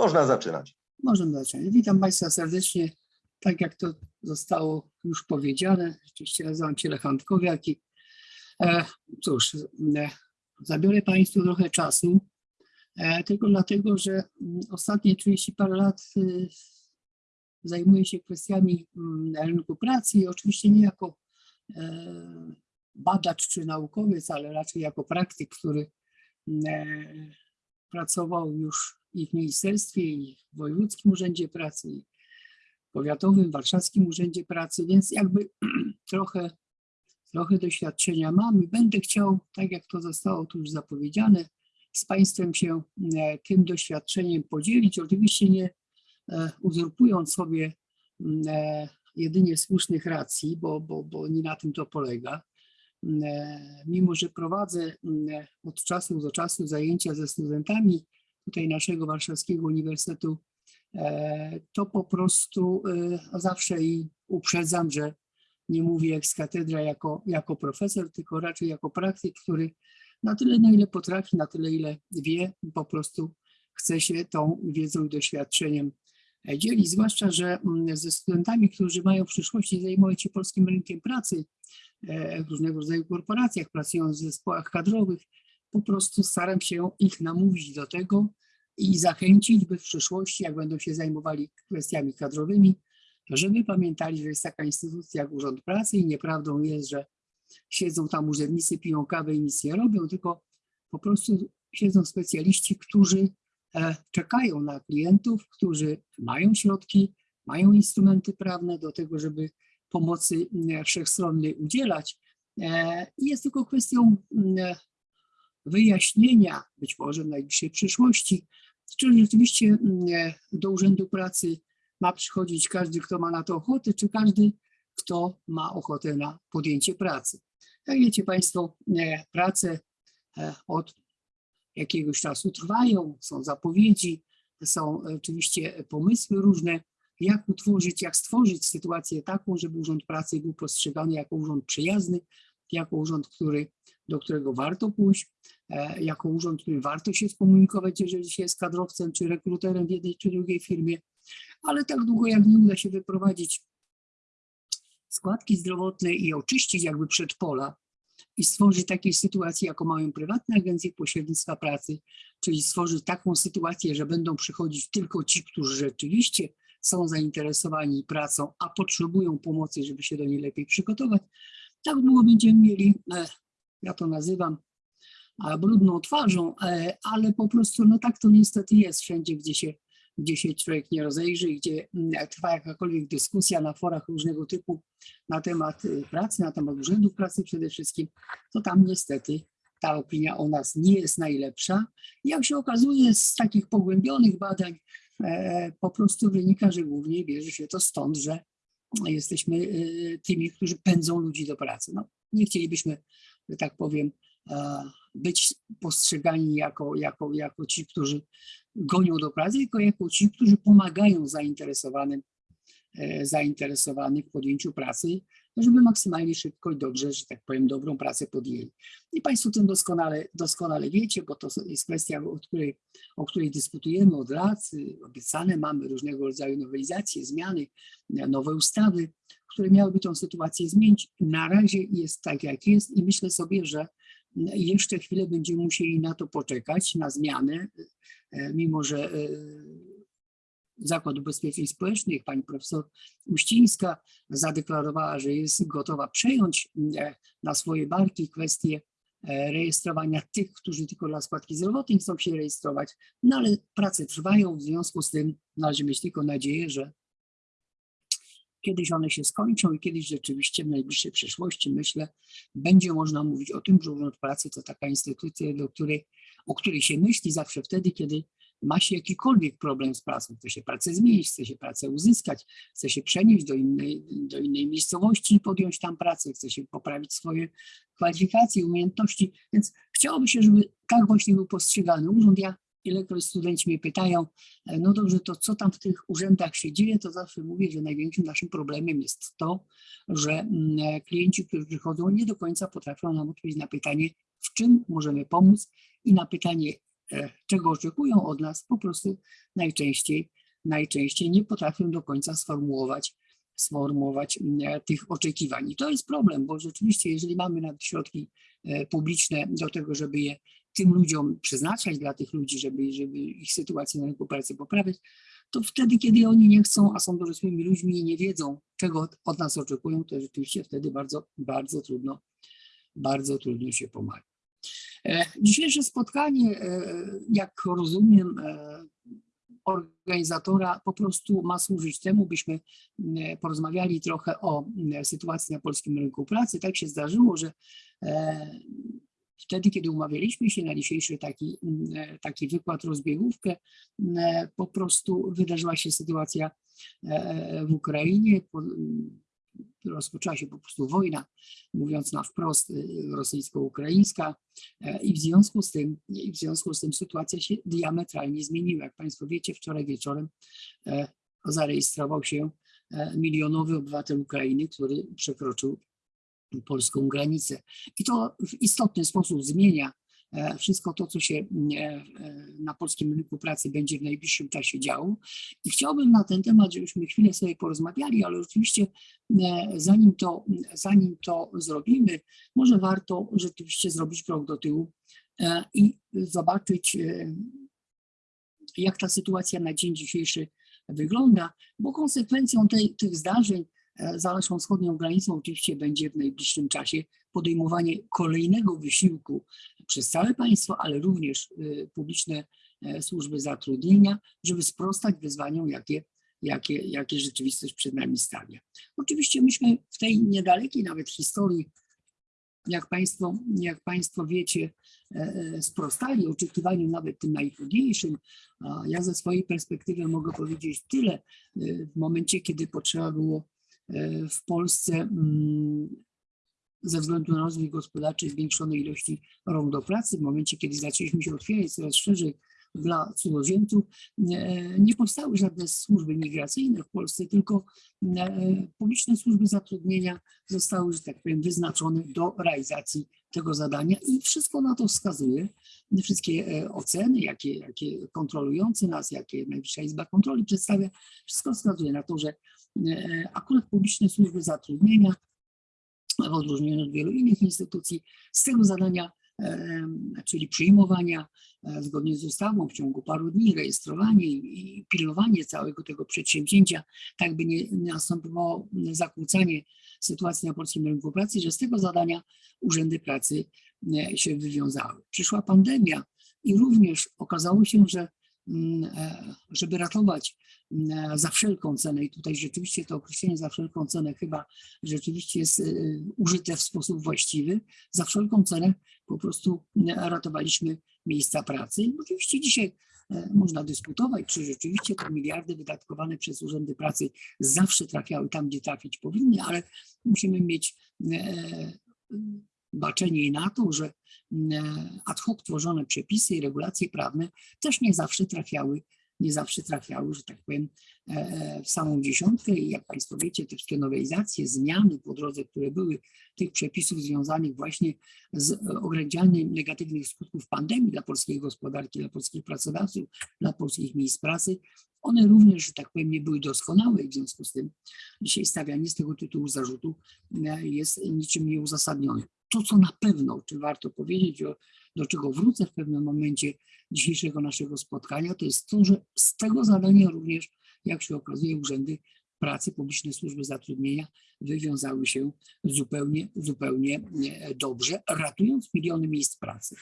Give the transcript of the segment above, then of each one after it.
Można zaczynać. Możemy zacząć. Witam Państwa serdecznie. Tak jak to zostało już powiedziane, oczywiście nazywam się Lech i e, cóż, e, zabiorę Państwu trochę czasu, e, tylko dlatego, że mm, ostatnie 30 parę lat e, zajmuję się kwestiami mm, rynku pracy i oczywiście nie jako e, badacz czy naukowiec, ale raczej jako praktyk, który e, pracował już i w ministerstwie, i w Wojewódzkim Urzędzie Pracy, i w Powiatowym, Warszawskim Urzędzie Pracy, więc jakby trochę, trochę doświadczenia mam i będę chciał, tak jak to zostało tu już zapowiedziane, z Państwem się e, tym doświadczeniem podzielić. Oczywiście nie e, uzurpując sobie e, jedynie słusznych racji, bo, bo, bo nie na tym to polega. Mimo, że prowadzę od czasu do czasu zajęcia ze studentami tutaj naszego Warszawskiego Uniwersytetu, e, to po prostu e, zawsze i uprzedzam, że nie mówię ex katedra jako, jako profesor, tylko raczej jako praktyk, który na tyle, na ile potrafi, na tyle, ile wie, po prostu chce się tą wiedzą i doświadczeniem e, dzielić. Zwłaszcza, że mm, ze studentami, którzy mają w przyszłości zajmować się polskim rynkiem pracy, w różnego rodzaju korporacjach, pracując w zespołach kadrowych, po prostu staram się ich namówić do tego i zachęcić, by w przyszłości, jak będą się zajmowali kwestiami kadrowymi, żeby pamiętali, że jest taka instytucja jak Urząd Pracy i nieprawdą jest, że siedzą tam urzędnicy, piją kawę i nic nie robią, tylko po prostu siedzą specjaliści, którzy e, czekają na klientów, którzy mają środki, mają instrumenty prawne do tego, żeby pomocy e, wszechstronnej udzielać. E, jest tylko kwestią mm, wyjaśnienia, być może w najbliższej przyszłości, czy rzeczywiście mm, e, do Urzędu Pracy ma przychodzić każdy, kto ma na to ochotę, czy każdy, kto ma ochotę na podjęcie pracy. Jak wiecie Państwo, e, prace e, od jakiegoś czasu trwają, są zapowiedzi, są oczywiście pomysły różne, jak utworzyć, jak stworzyć sytuację taką, żeby Urząd Pracy był postrzegany jako urząd przyjazny, jako urząd, który, do którego warto pójść, e, jako urząd, którym warto się skomunikować, jeżeli się jest kadrowcem czy rekruterem w jednej czy drugiej firmie, ale tak długo jak nie uda się wyprowadzić składki zdrowotne i oczyścić jakby przedpola i stworzyć takiej sytuacji, jaką mają prywatne agencje pośrednictwa pracy, czyli stworzyć taką sytuację, że będą przychodzić tylko ci, którzy rzeczywiście są zainteresowani pracą, a potrzebują pomocy, żeby się do niej lepiej przygotować, tak długo będziemy mieli, e, ja to nazywam e, brudną twarzą, e, ale po prostu no tak to niestety jest wszędzie, gdzie się, gdzie się człowiek nie rozejrzy, gdzie mm, trwa jakakolwiek dyskusja na forach różnego typu na temat y, pracy, na temat urzędów pracy przede wszystkim, to tam niestety ta opinia o nas nie jest najlepsza. Jak się okazuje z takich pogłębionych badań, po prostu wynika, że głównie bierze się to stąd, że jesteśmy y, tymi, którzy pędzą ludzi do pracy. No, nie chcielibyśmy, że tak powiem, być postrzegani jako, jako, jako ci, którzy gonią do pracy, tylko jako ci, którzy pomagają zainteresowanym, e, zainteresowanych w podjęciu pracy, żeby maksymalnie szybko i dobrze, że tak powiem, dobrą pracę podjęli. I Państwo tym doskonale, doskonale wiecie, bo to jest kwestia, o której, o której dyskutujemy od lat. Obiecane mamy różnego rodzaju nowelizacje, zmiany, nowe ustawy, które miałyby tę sytuację zmienić. Na razie jest tak, jak jest i myślę sobie, że jeszcze chwilę będziemy musieli na to poczekać, na zmianę, mimo że Zakład Ubezpieczeń Społecznych, pani profesor Uścińska zadeklarowała, że jest gotowa przejąć e, na swoje barki kwestię e, rejestrowania tych, którzy tylko dla składki zdrowotnej chcą się rejestrować, no ale prace trwają, w związku z tym należy mieć tylko nadzieję, że kiedyś one się skończą i kiedyś rzeczywiście w najbliższej przyszłości, myślę, będzie można mówić o tym, że Urząd Pracy to taka instytucja, do której, o której się myśli zawsze wtedy, kiedy ma się jakikolwiek problem z pracą, chce się pracę zmienić, chce się pracę uzyskać, chce się przenieść do innej, do innej miejscowości i podjąć tam pracę, chce się poprawić swoje kwalifikacje, umiejętności, więc chciałoby się, żeby tak właśnie był postrzegany urząd. Ja ilekroć studenci mnie pytają, e, no dobrze, to co tam w tych urzędach się dzieje, to zawsze mówię, że największym naszym problemem jest to, że mm, e, klienci, którzy przychodzą, nie do końca potrafią nam odpowiedzieć na pytanie, w czym możemy pomóc i na pytanie, czego oczekują od nas, po prostu najczęściej, najczęściej nie potrafią do końca sformułować, sformułować e, tych oczekiwań. I to jest problem, bo rzeczywiście, jeżeli mamy nawet środki e, publiczne do tego, żeby je tym ludziom przeznaczać, dla tych ludzi, żeby, żeby ich sytuację na rynku pracy poprawiać, to wtedy, kiedy oni nie chcą, a są dorosłymi ludźmi i nie wiedzą, czego od, nas oczekują, to rzeczywiście wtedy bardzo, bardzo trudno, bardzo trudno się pomaga. E, Dzisiejsze spotkanie, e, jak rozumiem, e, organizatora po prostu ma służyć temu, byśmy porozmawiali trochę o sytuacji na polskim rynku pracy. Tak się zdarzyło, że wtedy, kiedy umawialiśmy się na dzisiejszy taki, taki wykład, rozbiegówkę, po prostu wydarzyła się sytuacja w Ukrainie. Po- Rozpoczęła się po prostu wojna, mówiąc na wprost, y, rosyjsko-ukraińska e, i w związku z tym, w związku z tym sytuacja się diametralnie zmieniła. Jak Państwo wiecie, wczoraj wieczorem e, zarejestrował się e, milionowy obywatel Ukrainy, który przekroczył polską granicę. I to w istotny sposób zmienia wszystko to, co się e, e, na polskim rynku pracy będzie w najbliższym czasie działo. I chciałbym na ten temat, żebyśmy chwilę sobie porozmawiali, ale oczywiście e, zanim to, zanim to zrobimy, może warto rzeczywiście zrobić krok do tyłu e, i zobaczyć, e, jak ta sytuacja na dzień dzisiejszy wygląda, bo konsekwencją tej, tych zdarzeń e, za naszą wschodnią granicą oczywiście będzie w najbliższym czasie podejmowanie kolejnego wysiłku przez całe państwo, ale również e, publiczne e, służby zatrudnienia, żeby sprostać wyzwaniom, jakie, jakie, jakie rzeczywistość przed nami stawia. Oczywiście myśmy w tej niedalekiej nawet historii, jak Państwo, jak państwo wiecie, e, e, sprostali oczekiwaniom nawet tym najtrudniejszym. Ja ze swojej perspektywy mogę powiedzieć tyle. e, W momencie, kiedy potrzeba było e, w Polsce mm, ze względu na rozwój gospodarczy zwiększonej ilości rąk do pracy, w momencie, kiedy zaczęliśmy się otwierać coraz szerzej dla cudzoziemców, nie, nie powstały żadne służby migracyjne w Polsce, tylko e, publiczne służby zatrudnienia zostały, że tak powiem, wyznaczone do realizacji tego zadania i wszystko na to wskazuje. Wszystkie e, oceny, jakie, jakie kontrolujące nas, jakie Najwyższa Izba Kontroli przedstawia, wszystko wskazuje na to, że e, akurat publiczne służby zatrudnienia w odróżnieniu od wielu innych instytucji, z tego zadania, em, czyli przyjmowania e, zgodnie z ustawą w ciągu paru dni, rejestrowanie i pilnowanie całego tego przedsięwzięcia, tak by nie następowało zakłócanie sytuacji na polskim rynku pracy, że z tego zadania urzędy pracy e, się wywiązały. Przyszła pandemia i również okazało się, że e, żeby ratować mm, za wszelką cenę, i tutaj rzeczywiście to określenie za wszelką cenę chyba rzeczywiście jest y, użyte w sposób właściwy. Za wszelką cenę po prostu y, ratowaliśmy miejsca pracy. I Oczywiście dzisiaj e, można dyskutować, czy rzeczywiście te miliardy wydatkowane przez urzędy pracy zawsze trafiały tam, gdzie trafić powinny, ale musimy mieć e, baczenie na to, że e, ad hoc tworzone przepisy i regulacje prawne też nie zawsze trafiały nie zawsze trafiały, że tak powiem, e, w samą dziesiątkę i jak Państwo wiecie, te wszystkie nowelizacje, zmiany po drodze, które były tych przepisów związanych właśnie z e, ograniczaniem negatywnych skutków pandemii dla polskiej gospodarki, dla polskich pracodawców, dla polskich miejsc pracy, one również, że tak powiem, nie były doskonałe i w związku z tym dzisiaj stawianie z tego tytułu zarzutu e, jest niczym nieuzasadnione. To, co na pewno, czy warto powiedzieć, do czego wrócę w pewnym momencie dzisiejszego naszego spotkania, to jest to, że z tego zadania również, jak się okazuje, urzędy pracy, publiczne służby zatrudnienia wywiązały się zupełnie, zupełnie e, dobrze, ratując miliony miejsc pracy.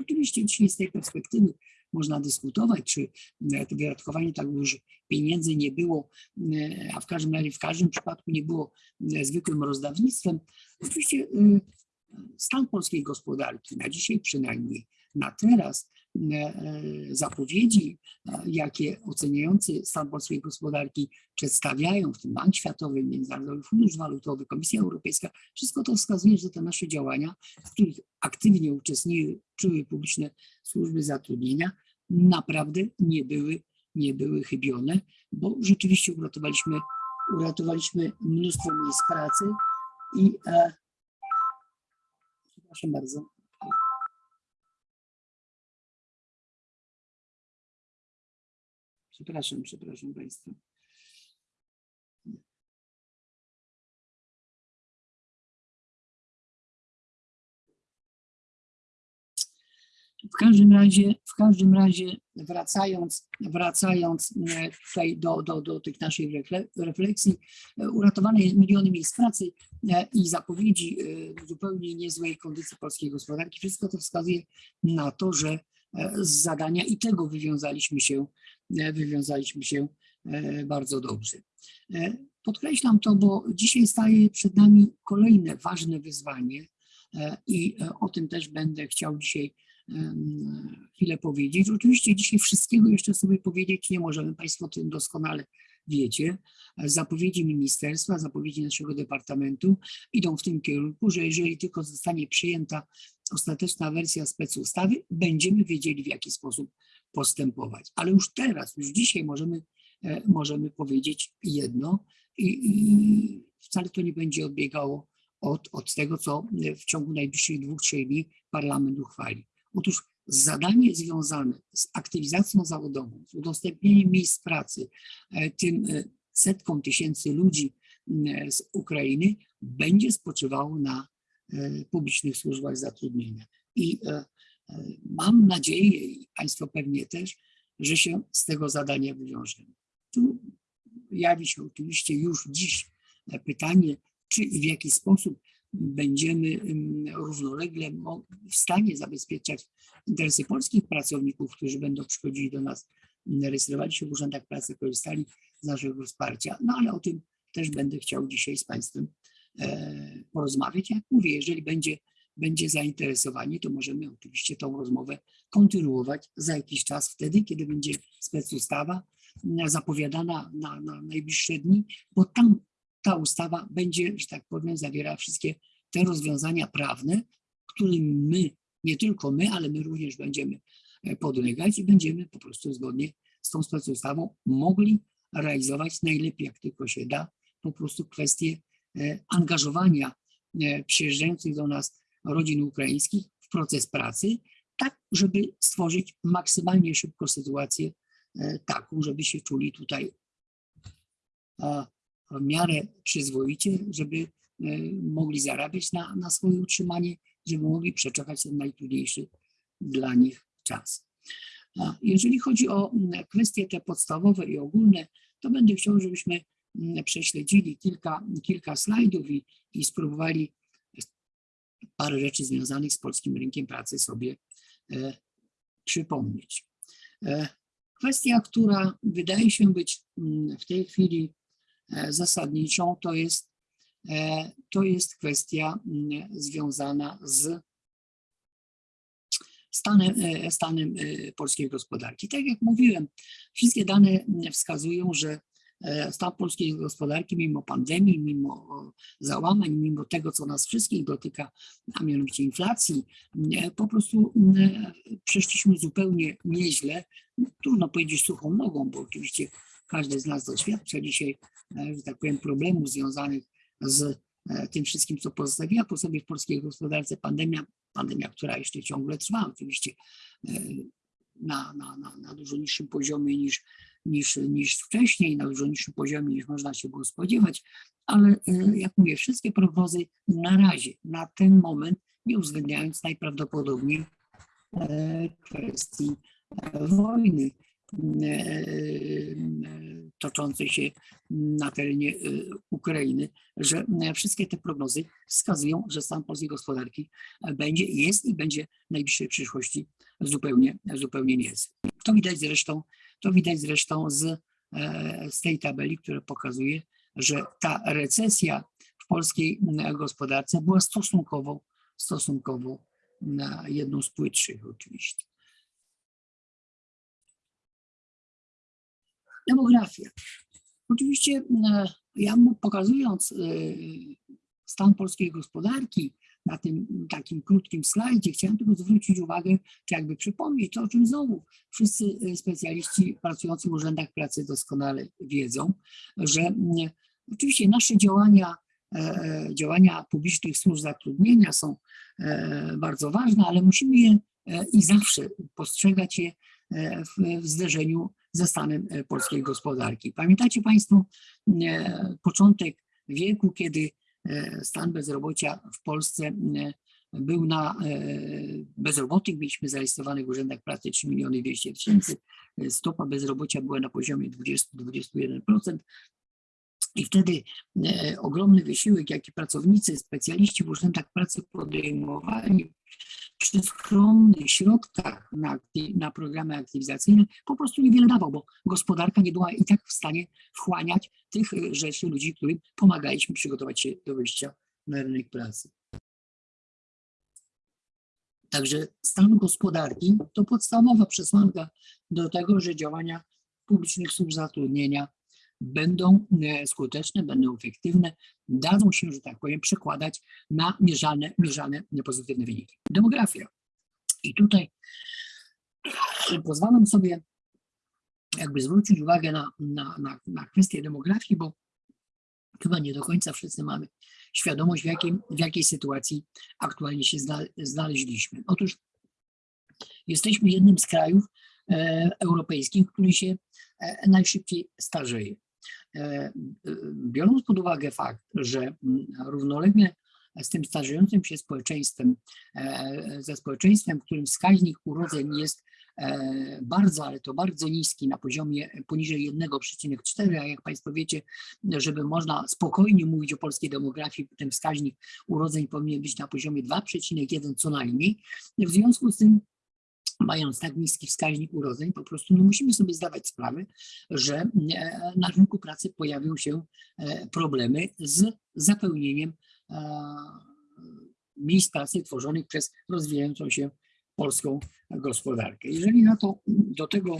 Oczywiście dzisiaj z tej perspektywy można dyskutować, czy e, to wydatkowanie tak dużych pieniędzy nie było, e, a w każdym razie w każdym przypadku nie było zwykłym rozdawnictwem. Oczywiście stan polskiej gospodarki, na dzisiaj przynajmniej, na teraz, e, e, zapowiedzi, e, jakie oceniający stan polskiej gospodarki przedstawiają, w tym Bank Światowy, Międzynarodowy Fundusz Walutowy, Komisja Europejska, wszystko to wskazuje, że te nasze działania, w których aktywnie uczestniczyły publiczne służby zatrudnienia, naprawdę nie były, nie były chybione, bo rzeczywiście uratowaliśmy, uratowaliśmy mnóstwo miejsc pracy i Proszę bardzo. Przepraszam, przepraszam Państwa. W każdym razie, w każdym razie wracając, wracając e, tutaj do, do, do tych naszych refle- refleksji, e, uratowane miliony miejsc pracy e, i zapowiedzi zupełnie niezłej kondycji polskiej gospodarki, wszystko to wskazuje na to, że z zadania i tego wywiązaliśmy się, wywiązaliśmy się bardzo dobrze. Podkreślam to, bo dzisiaj staje przed nami kolejne ważne wyzwanie i o tym też będę chciał dzisiaj chwilę powiedzieć. Oczywiście dzisiaj wszystkiego jeszcze sobie powiedzieć nie możemy, Państwo o tym doskonale wiecie. Zapowiedzi ministerstwa, zapowiedzi naszego departamentu idą w tym kierunku, że jeżeli tylko zostanie przyjęta ostateczna wersja specustawy, będziemy wiedzieli w jaki sposób postępować. Ale już teraz, już dzisiaj możemy, e, możemy powiedzieć jedno i, i wcale to nie będzie odbiegało od, od tego, co w ciągu najbliższych dwóch, trzech dni parlament uchwali. Otóż zadanie związane z aktywizacją zawodową, z udostępnieniem miejsc pracy e, tym e, setkom tysięcy ludzi m, z Ukrainy będzie spoczywało na e, publicznych służbach zatrudnienia. I e, e, mam nadzieję, i Państwo pewnie też, że się z tego zadania wywiążemy. Tu jawi się oczywiście już dziś e, pytanie, czy i w jaki sposób będziemy em, równolegle w stanie zabezpieczać interesy polskich pracowników, którzy będą przychodzili do nas, rejestrowali się w urzędach pracy, korzystali z naszego wsparcia. No ale o tym też będę chciał dzisiaj z Państwem e, porozmawiać. Jak mówię, jeżeli będzie, będzie zainteresowanie, to możemy oczywiście tą rozmowę kontynuować za jakiś czas, wtedy, kiedy będzie specustawa m, zapowiadana na, na najbliższe dni, bo tam ta ustawa będzie, że tak powiem, zawierała wszystkie te rozwiązania prawne, którym my, nie tylko my, ale my również będziemy e, podlegać i będziemy po prostu zgodnie z tą specustawą mogli realizować najlepiej, jak tylko się da, po prostu kwestie e, angażowania e, przyjeżdżających do nas rodzin ukraińskich w proces pracy, tak, żeby stworzyć maksymalnie szybko sytuację taką, żeby się czuli tutaj w miarę przyzwoicie, żeby e, mogli zarabiać na, na swoje utrzymanie, żeby mogli przeczekać ten najtrudniejszy dla nich czas. A Jeżeli chodzi o kwestie te podstawowe i ogólne, to będę chciał, żebyśmy prześledzili kilka, kilka slajdów i, i spróbowali parę rzeczy związanych z polskim rynkiem pracy sobie e, przypomnieć. E, kwestia, która wydaje się być w tej chwili zasadniczą, to jest, e, to jest kwestia mm, związana z stanem, e, stanem e, polskiej gospodarki. Tak jak mówiłem, wszystkie dane wskazują, że e, stan polskiej gospodarki mimo pandemii, mimo załamań, mimo tego, co nas wszystkich dotyka, a mianowicie inflacji, po prostu mm, przeszliśmy zupełnie nieźle. Trudno powiedzieć suchą nogą, bo oczywiście każdy z nas doświadcza dzisiaj, e, że tak powiem, problemów związanych z e, tym wszystkim, co pozostawiła po sobie w polskiej gospodarce pandemia, pandemia, która jeszcze ciągle trwa oczywiście e, na, na, na, na dużo niższym poziomie niż, niż, niż wcześniej, na dużo niższym poziomie niż można się było spodziewać, ale jak mówię, wszystkie prognozy na razie, na ten moment, nie uwzględniając najprawdopodobniej kwestii wojny toczącej się na terenie e, Ukrainy, że e, wszystkie te prognozy wskazują, że stan polskiej gospodarki e, będzie, jest i będzie w najbliższej przyszłości zupełnie, zupełnie niezły. To widać zresztą, to widać zresztą z, e, z tej tabeli, która pokazuje, że ta recesja w polskiej gospodarce była stosunkowo, stosunkowo jedną z płytszych oczywiście. Demografia. Oczywiście e, ja pokazując e, stan polskiej gospodarki na tym takim krótkim slajdzie, chciałem tylko zwrócić uwagę, czy jakby przypomnieć to, o czym znowu wszyscy e, specjaliści pracujący w urzędach pracy doskonale wiedzą, że mm, oczywiście nasze działania, działania publicznych służb zatrudnienia są bardzo ważne, ale musimy je i zawsze postrzegać je w zderzeniu ze stanem e, polskiej gospodarki. Pamiętacie Państwo e, początek wieku, kiedy e, stan bezrobocia w Polsce był na bezrobotnych, mieliśmy zarejestrowanych w urzędach pracy 3 miliony 200 tysięcy, stopa bezrobocia była na poziomie 20-21%. I wtedy ogromny wysiłek, jaki pracownicy, specjaliści w urzędach pracy podejmowali przy skromnych środkach na, na programy aktywizacyjne, po prostu niewiele dawał, bo gospodarka nie była i tak w stanie wchłaniać tych e, rzeczy ludzi, którym pomagaliśmy przygotować się do wyjścia na rynek pracy. Także stan gospodarki to podstawowa przesłanka do tego, że działania publicznych służb zatrudnienia będą e, skuteczne, będą efektywne, dadzą się, że tak powiem, przekładać na mierzalne, mierzalne pozytywne wyniki. Demografia. I tutaj pozwalam sobie jakby zwrócić uwagę na, na, na, na kwestię demografii, bo chyba nie do końca wszyscy mamy świadomość, w jakiej, w jakiej sytuacji aktualnie się zna, znaleźliśmy. Otóż jesteśmy jednym z krajów e, europejskich, który się e, najszybciej starzeje. E, e, biorąc pod uwagę fakt, że mm, równolegle z tym starzejącym się społeczeństwem, e, ze społeczeństwem, w którym wskaźnik urodzeń jest bardzo, ale to bardzo niski, na poziomie poniżej 1,4, a jak Państwo wiecie, żeby można spokojnie mówić o polskiej demografii, ten wskaźnik urodzeń powinien być na poziomie 2,1 co najmniej. W związku z tym mając tak niski wskaźnik urodzeń, po prostu no musimy sobie zdawać sprawę, że e, na rynku pracy pojawią się e, problemy z zapełnieniem e, miejsc pracy tworzonych przez rozwijającą się polską gospodarkę. Jeżeli na to do tego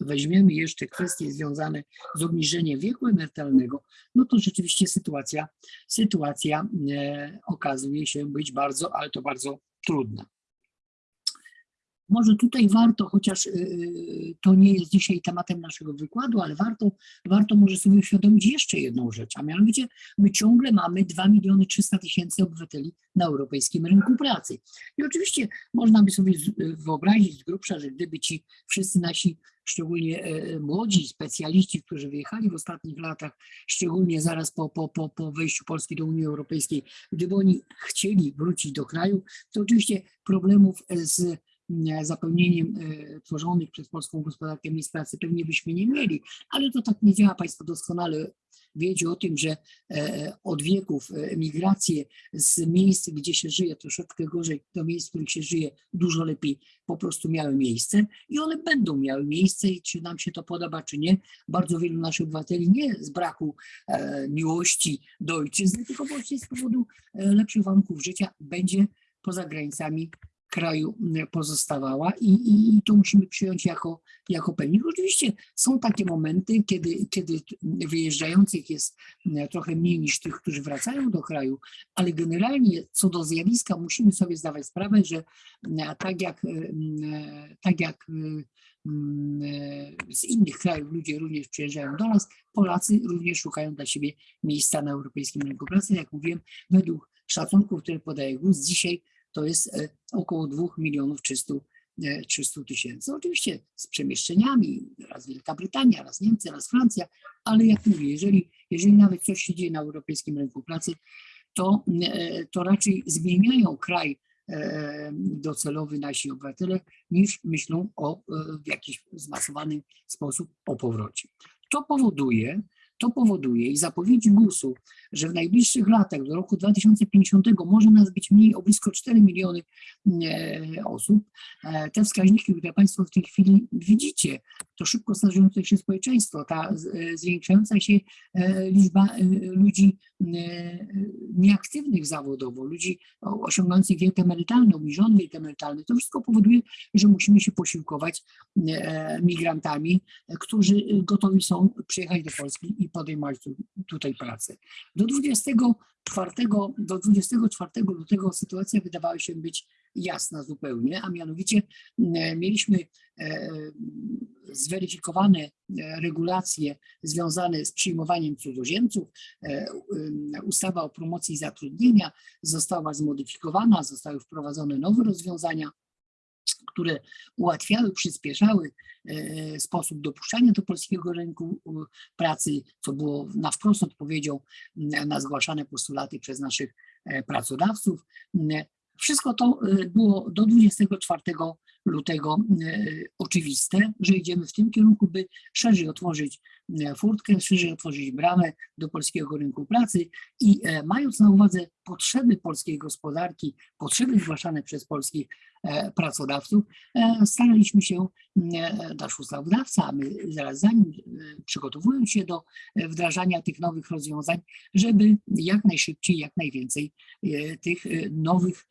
weźmiemy jeszcze kwestie związane z obniżeniem wieku emerytalnego, no to rzeczywiście sytuacja, sytuacja okazuje się być bardzo, ale to bardzo trudna. Może tutaj warto, chociaż y, to nie jest dzisiaj tematem naszego wykładu, ale warto, warto może sobie uświadomić jeszcze jedną rzecz, a mianowicie my ciągle mamy 2 miliony 300 tysięcy obywateli na europejskim rynku pracy. I oczywiście można by sobie z- wyobrazić z grubsza, że gdyby ci wszyscy nasi, szczególnie e, młodzi specjaliści, którzy wyjechali w ostatnich latach, szczególnie zaraz po, po, po, po wejściu Polski do Unii Europejskiej, gdyby oni chcieli wrócić do kraju, to oczywiście problemów e, z e, zapełnieniem e, tworzonych przez polską gospodarkę miejsc pracy pewnie byśmy nie mieli, ale to tak nie działa. Państwo doskonale wiecie o tym, że e, od wieków e, migracje z miejsc, gdzie się żyje troszeczkę gorzej, do miejsc, w których się żyje dużo lepiej, po prostu miały miejsce i one będą miały miejsce i czy nam się to podoba, czy nie. Bardzo wielu naszych obywateli nie z braku e, miłości do ojczyzny, tylko właśnie z powodu e, lepszych warunków życia będzie poza granicami kraju m, pozostawała i, i, i to musimy przyjąć jako, jako pewnik. Oczywiście są takie momenty, kiedy, kiedy wyjeżdżających jest m, trochę mniej niż tych, którzy wracają do kraju, ale generalnie co do zjawiska musimy sobie zdawać sprawę, że m, tak jak, tak jak z innych krajów ludzie również przyjeżdżają do nas, Polacy również szukają dla siebie miejsca na europejskim rynku pracy. Jak mówiłem, według szacunków, które podaje GUS, dzisiaj to jest e, około 2 milionów 300 e, 300 tysięcy. Oczywiście z przemieszczeniami, raz Wielka Brytania, raz Niemcy, raz Francja, ale jak mówię, jeżeli, jeżeli nawet coś się dzieje na europejskim rynku pracy, to, e, to raczej zmieniają kraj e, docelowy nasi obywatele, niż myślą o e, w jakiś zmasowany sposób o powrocie. To powoduje, to powoduje i zapowiedzi GUS-u, że w najbliższych latach, do roku 2050, może nas być mniej o blisko 4 miliony e, osób. E, Te wskaźniki, które Państwo w tej chwili widzicie, to szybko starzejące się społeczeństwo, ta e, zwiększająca się liczba ludzi nieaktywnych zawodowo, ludzi osiągających wiek emerytalny, obniżony wiek emerytalny, to wszystko powoduje, że musimy się posiłkować e, migrantami, e, którzy e, gotowi są przyjechać do Polski i podejmować tu, tutaj pracę. Do 24, do 24 lutego sytuacja wydawała się być jasna zupełnie, a mianowicie e, mieliśmy e, zweryfikowane e, regulacje związane z przyjmowaniem cudzoziemców. E, u- Ustawa o promocji zatrudnienia została zmodyfikowana, zostały wprowadzone nowe rozwiązania, które ułatwiały, przyspieszały sposób dopuszczania do polskiego rynku pracy, co było na wprost odpowiedzią na zgłaszane postulaty przez naszych pracodawców. Wszystko to e, było do 24 lutego e, oczywiste, że idziemy w tym kierunku, by szerzej otworzyć e, furtkę, szerzej otworzyć bramę do polskiego rynku pracy i e, mając na uwadze potrzeby polskiej gospodarki, potrzeby zgłaszane przez polskich pracodawców, staraliśmy się, nasz ustawodawca, a my zaraz za nim, przygotowując się do wdrażania tych nowych rozwiązań, żeby jak najszybciej, jak najwięcej tych nowych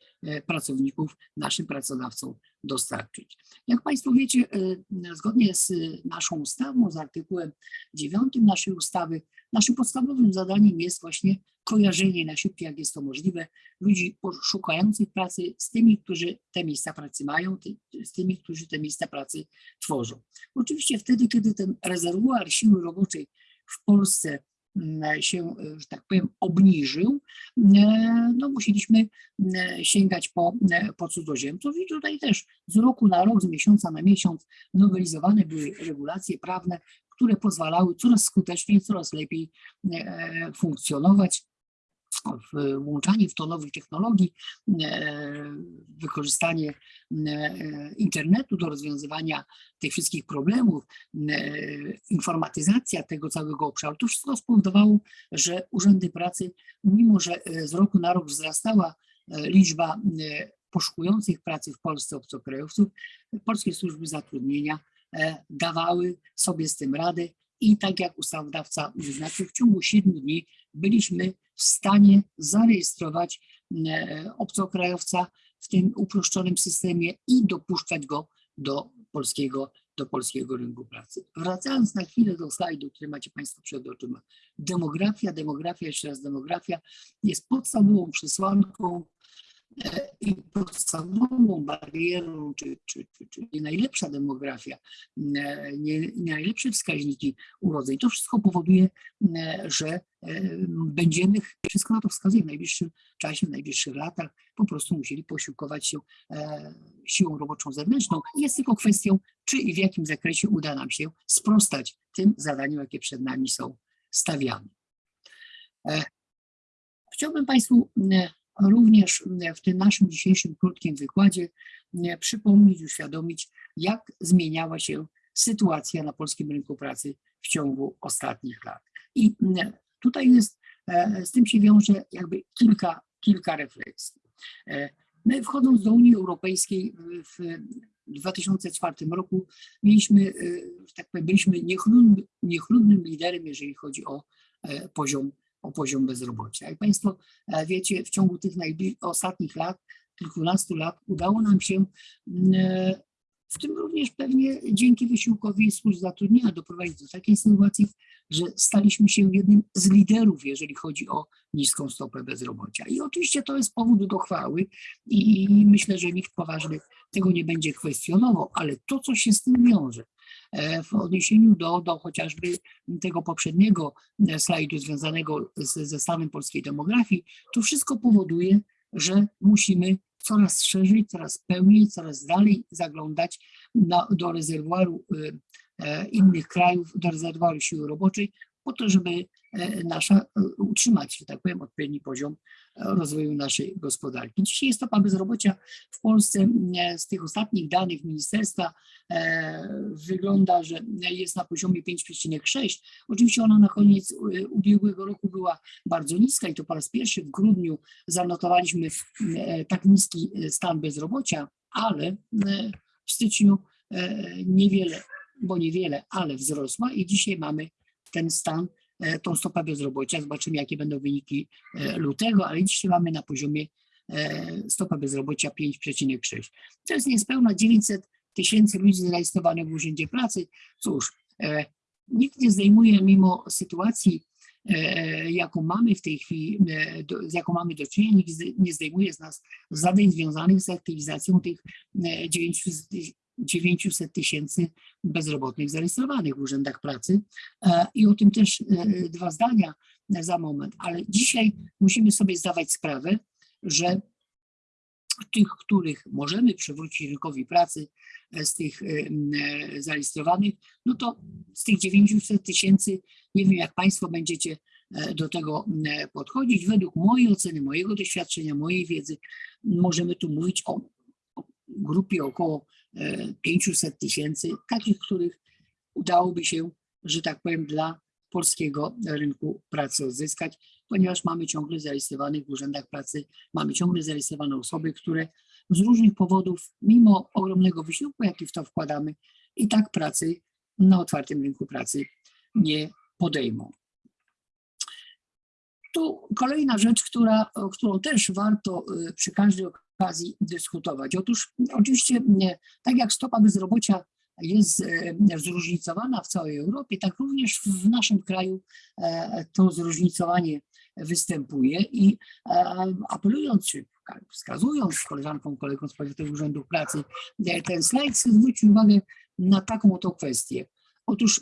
pracowników naszym pracodawcom dostarczyć. Jak Państwo wiecie, e, zgodnie z e, naszą ustawą, z artykułem 9 naszej ustawy, naszym podstawowym zadaniem jest właśnie kojarzenie najszybciej, jak jest to możliwe, ludzi szukających pracy z tymi, którzy te miejsca pracy mają, z tymi, którzy te miejsca pracy tworzą. Oczywiście wtedy, kiedy ten rezerwuar siły roboczej w Polsce się, e, że tak powiem, obniżył, e, no musieliśmy e, sięgać po, e, po cudzoziemców i tutaj też z roku na rok, z miesiąca na miesiąc nowelizowane były regulacje prawne, które pozwalały coraz skuteczniej, coraz lepiej e, funkcjonować włączanie w to nowych technologii, e, wykorzystanie e, internetu do rozwiązywania tych wszystkich problemów, e, informatyzacja tego całego obszaru, to wszystko spowodowało, że urzędy pracy, mimo że z roku na rok wzrastała liczba poszukujących pracy w Polsce obcokrajowców, polskie służby zatrudnienia dawały sobie z tym radę i tak jak ustawodawca wyznaczył, w ciągu 7 dni byliśmy w stanie zarejestrować e, obcokrajowca w tym uproszczonym systemie i dopuszczać go do polskiego, do polskiego rynku pracy. Wracając na chwilę do slajdu, który macie Państwo przed oczyma. Demografia, demografia, jeszcze raz demografia jest podstawową przesłanką i podstawową barierą, czy, czy, czy, czy nie najlepsza demografia, e, nie, nie najlepsze wskaźniki urodzeń. To wszystko powoduje, e, że e, będziemy, wszystko na to wskazuje, w najbliższym czasie, w najbliższych latach po prostu musieli posiłkować się e, siłą roboczą zewnętrzną. Jest tylko kwestią, czy i w jakim zakresie uda nam się sprostać tym zadaniom, jakie przed nami są stawiane. E, Chciałbym Państwu również e, w tym naszym dzisiejszym krótkim wykładzie e, przypomnieć, uświadomić, jak zmieniała się sytuacja na polskim rynku pracy w ciągu ostatnich lat. I e, tutaj jest, e, z tym się wiąże jakby kilka, kilka refleksji. E, My wchodząc do Unii Europejskiej w 2004 roku mieliśmy, e, że tak powiem, byliśmy niechlubnym, niechlubnym liderem, jeżeli chodzi o poziom, o poziom bezrobocia. Jak Państwo e, wiecie, w ciągu tych ostatnich lat, kilkunastu lat udało nam się mm, e, w tym również pewnie dzięki wysiłkowi służb zatrudnienia doprowadzić do takiej sytuacji, że staliśmy się jednym z liderów, jeżeli chodzi o niską stopę bezrobocia. I oczywiście to jest powód do chwały i myślę, że nikt poważny tego nie będzie kwestionował, ale to, co się z tym wiąże, w odniesieniu do, do chociażby tego poprzedniego e, slajdu związanego z, ze stanem polskiej demografii, to wszystko powoduje, że musimy coraz szerzej, coraz pełniej, coraz dalej zaglądać na, do rezerwuaru y, e, innych krajów, do rezerwuaru siły roboczej, po to, żeby e, nasza, e, utrzymać, że tak powiem, odpowiedni poziom e, rozwoju naszej gospodarki. Dzisiaj stopa bezrobocia w Polsce z tych ostatnich danych ministerstwa wygląda, że jest na poziomie 5,6. Oczywiście ona na koniec ubiegłego roku była bardzo niska i to po raz pierwszy w grudniu zanotowaliśmy tak niski stan bezrobocia, ale w styczniu niewiele, bo niewiele, ale wzrosła i dzisiaj mamy ten stan, e, tą stopę bezrobocia. Zobaczymy, jakie będą wyniki e, lutego, ale dzisiaj mamy na poziomie e, stopa bezrobocia 5,6. To jest niespełna 900 tysięcy ludzi zarejestrowanych w Urzędzie Pracy. Cóż, nikt nie zdejmuje mimo sytuacji, jaką mamy w tej chwili, z jaką mamy do czynienia, nikt nie zdejmuje z nas zadań związanych z aktywizacją tych 900 900 tysięcy bezrobotnych zarejestrowanych w urzędach pracy. E, I o tym też e, dwa zdania za moment. Ale dzisiaj musimy sobie zdawać sprawę, że tych, których możemy przywrócić rynkowi pracy, e, z tych zarejestrowanych, no to z tych 900 tysięcy, nie wiem jak Państwo będziecie do tego podchodzić. Według mojej oceny, mojego doświadczenia, mojej wiedzy, możemy tu mówić o, grupie około 500 tysięcy, takich, których udałoby się, że tak powiem, dla polskiego rynku pracy odzyskać, ponieważ mamy ciągle zarejestrowanych w urzędach pracy, mamy ciągle zarejestrowane osoby, które z różnych powodów, mimo ogromnego wysiłku, jaki w to wkładamy, i tak pracy na otwartym rynku pracy nie podejmą. Tu kolejna rzecz, która, którą też warto y, przy każdej okazji dyskutować. Otóż oczywiście tak jak stopa bezrobocia jest e, zróżnicowana w całej Europie, tak również w naszym kraju e, to zróżnicowanie występuje i e, apelując, czy wskazując koleżankom, kolegom z Powiatowego Urzędu Pracy, ten slajd chcę zwrócić uwagę na taką oto kwestię. Otóż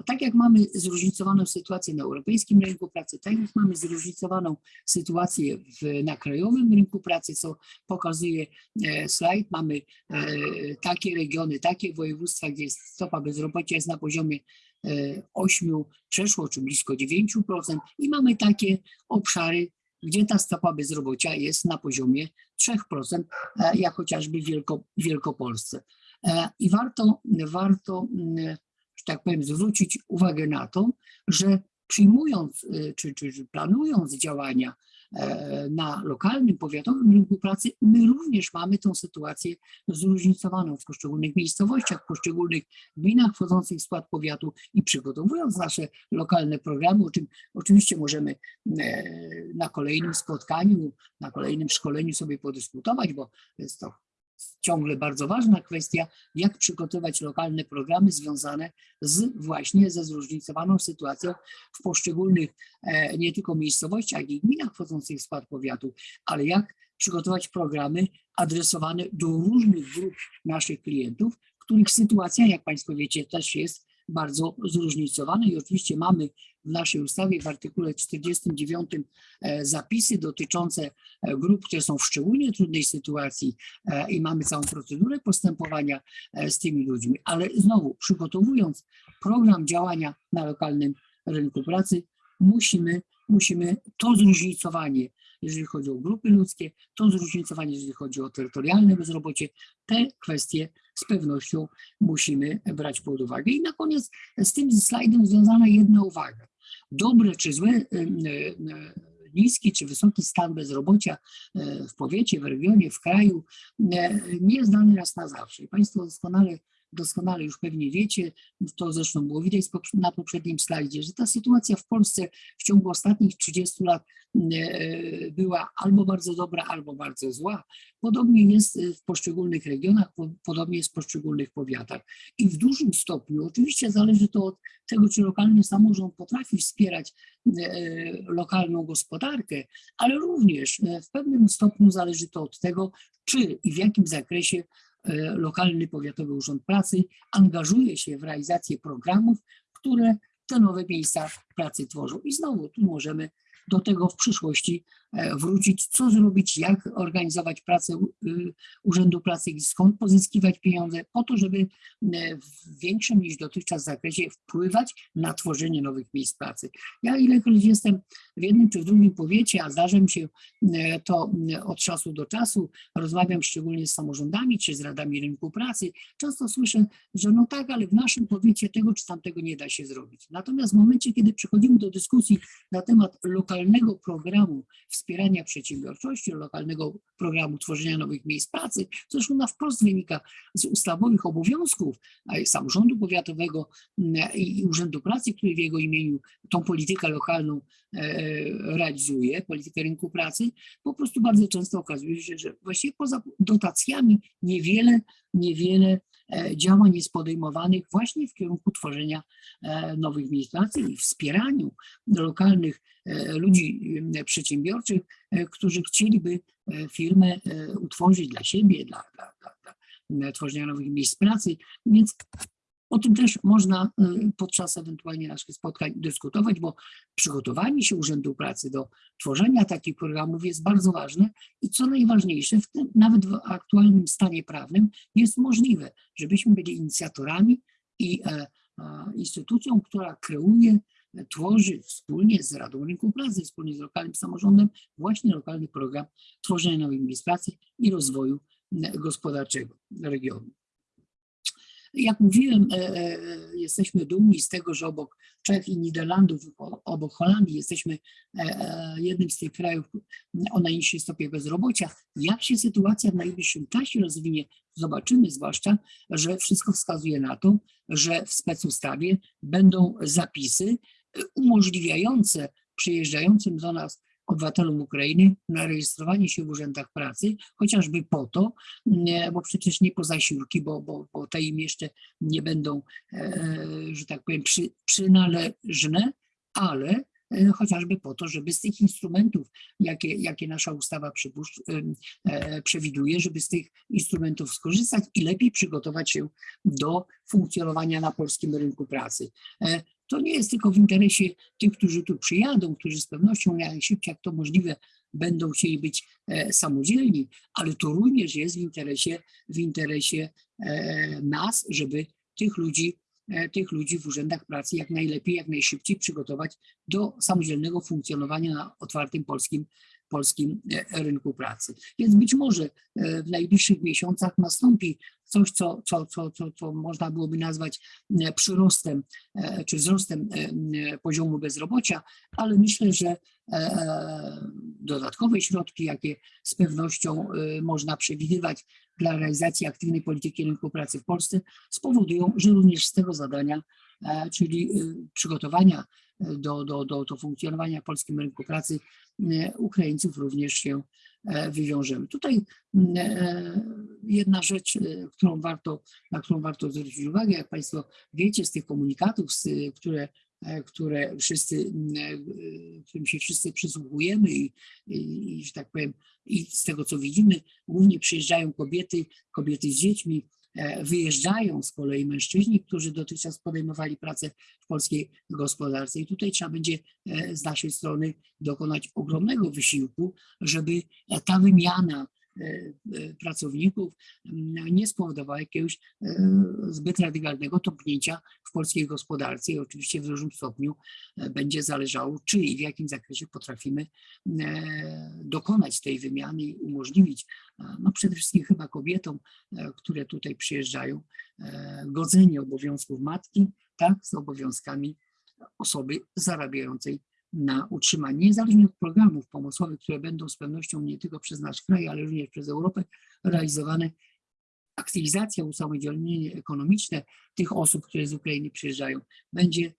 mm, tak jak mamy zróżnicowaną sytuację na europejskim rynku pracy, tak jak mamy zróżnicowaną sytuację w, na krajowym rynku pracy, co pokazuje e, slajd, mamy e, takie regiony, takie województwa, gdzie stopa bezrobocia jest na poziomie e, 8, przeszło czy blisko 9% i mamy takie obszary, gdzie ta stopa bezrobocia jest na poziomie 3%, e, jak chociażby w Wielko, Wielkopolsce. E, I warto, warto mm, że tak powiem, zwrócić uwagę na to, że przyjmując y, czy, czy, czy planując działania e, na lokalnym, powiatowym rynku pracy, my również mamy tą sytuację zróżnicowaną w poszczególnych miejscowościach, w poszczególnych gminach wchodzących w skład powiatu i przygotowując nasze lokalne programy, o czym oczywiście możemy e, na kolejnym spotkaniu, na kolejnym szkoleniu sobie podyskutować, bo jest to ciągle bardzo ważna kwestia, jak przygotować lokalne programy związane z właśnie ze zróżnicowaną sytuacją w poszczególnych e, nie tylko miejscowościach i gminach wchodzących w skład powiatu, ale jak przygotować programy adresowane do różnych grup naszych klientów, których sytuacja, jak Państwo wiecie, też jest bardzo zróżnicowana i oczywiście mamy w naszej ustawie w artykule 49 e, zapisy dotyczące e, grup, które są w szczególnie trudnej sytuacji e, i mamy całą procedurę postępowania z tymi ludźmi, ale znowu przygotowując program działania na lokalnym rynku pracy, musimy, musimy to zróżnicowanie, jeżeli chodzi o grupy ludzkie, to zróżnicowanie, jeżeli chodzi o terytorialne bezrobocie, te kwestie z pewnością musimy brać pod uwagę. I na koniec z tym slajdem związana jedna uwaga. Dobre czy złe, y, y, niski czy wysoki stan bezrobocia w powiecie, w regionie, w kraju nie jest dany raz na zawsze. I Państwo doskonale doskonale już pewnie wiecie, to zresztą było widać na poprzednim slajdzie, że ta sytuacja w Polsce w ciągu ostatnich 30 lat e, była albo bardzo dobra, albo bardzo zła. Podobnie jest w poszczególnych regionach, podobnie jest w poszczególnych powiatach. I w dużym stopniu, oczywiście zależy to od tego, czy lokalny samorząd potrafi wspierać e, lokalną gospodarkę, ale również e, w pewnym stopniu zależy to od tego, czy i w jakim zakresie E, lokalny powiatowy urząd pracy angażuje się w realizację programów, które te nowe miejsca pracy tworzą. I znowu tu możemy do tego w przyszłości e, wrócić, co zrobić, jak organizować pracę y, Urzędu Pracy i skąd pozyskiwać pieniądze po to, żeby e, w większym niż dotychczas zakresie wpływać na tworzenie nowych miejsc pracy. Ja ilekroć jestem w jednym czy w drugim powiecie, a zdarza mi się e, to od czasu do czasu, rozmawiam szczególnie z samorządami czy z radami rynku pracy, często słyszę, że no tak, ale w naszym powiecie tego czy tamtego nie da się zrobić. Natomiast w momencie, kiedy przechodzimy do dyskusji na temat lokalnego programu wspierania przedsiębiorczości, lokalnego programu tworzenia nowych miejsc pracy, co zresztą na wprost wynika z ustawowych obowiązków samorządu powiatowego mm, i Urzędu Pracy, który w jego imieniu tą politykę lokalną e, realizuje, politykę rynku pracy, po prostu bardzo często okazuje się, że właściwie poza dotacjami niewiele, niewiele działań jest podejmowanych właśnie w kierunku tworzenia e, nowych miejsc pracy i wspieraniu lokalnych ludzi przedsiębiorczych, którzy chcieliby firmę utworzyć dla siebie, dla, dla, dla, dla tworzenia nowych miejsc pracy. Więc O tym też można y, podczas ewentualnie naszych spotkań dyskutować, bo przygotowanie się Urzędu Pracy do tworzenia takich programów jest bardzo ważne i co najważniejsze, w tym, nawet w aktualnym stanie prawnym jest możliwe, żebyśmy byli inicjatorami i e, instytucją, która kreuje, tworzy wspólnie z Radą Rynku Pracy, wspólnie z lokalnym samorządem właśnie lokalny program tworzenia nowych miejsc pracy i rozwoju gospodarczego regionu. Jak mówiłem, e, e, jesteśmy dumni z tego, że obok Czech i Niderlandów, obok Holandii jesteśmy e, jednym z tych krajów o najniższej stopie bezrobocia. Jak się sytuacja w najbliższym czasie rozwinie, zobaczymy, zwłaszcza, że wszystko wskazuje na to, że w specustawie będą zapisy umożliwiające przyjeżdżającym do nas obywatelom Ukrainy na rejestrowanie się w urzędach pracy, chociażby po to, bo przecież nie po zasiłki, bo, bo, bo te im jeszcze nie będą, e, że tak powiem, przy, przynależne, ale e, chociażby po to, żeby z tych instrumentów, jakie, jakie nasza ustawa e, przewiduje, żeby z tych instrumentów skorzystać i lepiej przygotować się do funkcjonowania na polskim rynku pracy. To nie jest tylko w interesie tych, którzy tu przyjadą, którzy z pewnością najszybciej jak to możliwe będą chcieli być e, samodzielni, ale to również jest w interesie, w interesie e, nas, żeby tych ludzi, e, tych ludzi w urzędach pracy jak najlepiej, jak najszybciej przygotować do samodzielnego funkcjonowania na otwartym polskim polskim e, rynku pracy. Więc być może e, w najbliższych miesiącach nastąpi coś, co, co, co, co, co można byłoby nazwać e, przyrostem czy wzrostem poziomu bezrobocia, ale myślę, że dodatkowe środki, jakie z pewnością można przewidywać dla realizacji aktywnej polityki rynku pracy w Polsce, spowodują, że również z tego zadania, czyli przygotowania do, do, do, do funkcjonowania w polskim rynku pracy e, Ukraińców również się e, wywiążemy. Tutaj e, jedna rzecz, którą warto, na którą warto zwrócić uwagę, jak Państwo wiecie z tych komunikatów, które które wszyscy, którym się wszyscy przysłuchujemy i, i, i, że tak powiem, i z tego co widzimy, głównie przyjeżdżają kobiety, kobiety z dziećmi, E, wyjeżdżają z kolei mężczyźni, którzy dotychczas podejmowali pracę w polskiej gospodarce. I tutaj trzeba będzie e, z naszej strony dokonać ogromnego wysiłku, żeby ta wymiana E, e, pracowników nie spowodowała jakiegoś e, zbyt radykalnego topnięcia w polskiej gospodarce i oczywiście w dużym stopniu będzie zależało, czy i w jakim zakresie potrafimy dokonać tej wymiany i umożliwić no przede wszystkim chyba kobietom, które tutaj przyjeżdżają, godzenie obowiązków matki tak, z obowiązkami osoby zarabiającej na utrzymanie, niezależnie od programów pomocowych, które będą z pewnością nie tylko przez nasz kraj, ale również przez Europę realizowane, aktywizacja, usamodzielnienie ekonomiczne tych osób, które z Ukrainy przyjeżdżają, będzie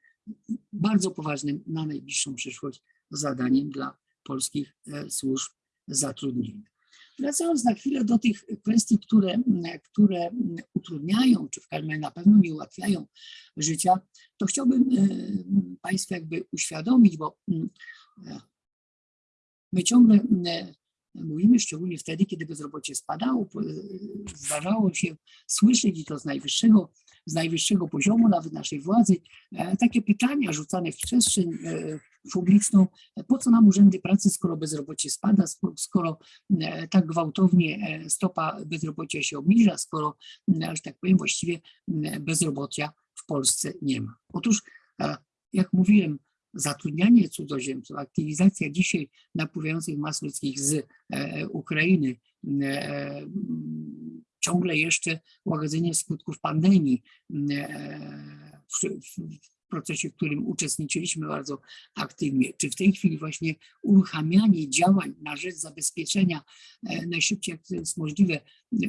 bardzo poważnym na najbliższą przyszłość zadaniem dla polskich e, służb zatrudnienia. Wracając na chwilę do tych kwestii, które, które utrudniają, czy w każdym razie na pewno nie ułatwiają życia, to chciałbym e, Państwu jakby uświadomić, bo mm, e, my ciągle e, mówimy, szczególnie wtedy, kiedy bezrobocie spadało, zdarzało się słyszeć i to z najwyższego, z najwyższego poziomu nawet naszej władzy, takie pytania rzucane w przestrzeń publiczną, po co nam urzędy pracy, skoro bezrobocie spada, skoro e, tak gwałtownie e, stopa bezrobocia się obniża, skoro, e, że tak powiem, właściwie bezrobocia w Polsce nie ma. Otóż, jak mówiłem, zatrudnianie cudzoziemców, aktywizacja dzisiaj napływających mas ludzkich z Ukrainy, ciągle jeszcze łagodzenie skutków pandemii procesie, w którym uczestniczyliśmy bardzo aktywnie, czy w tej chwili właśnie uruchamianie działań na rzecz zabezpieczenia e, najszybciej jak to jest możliwe e,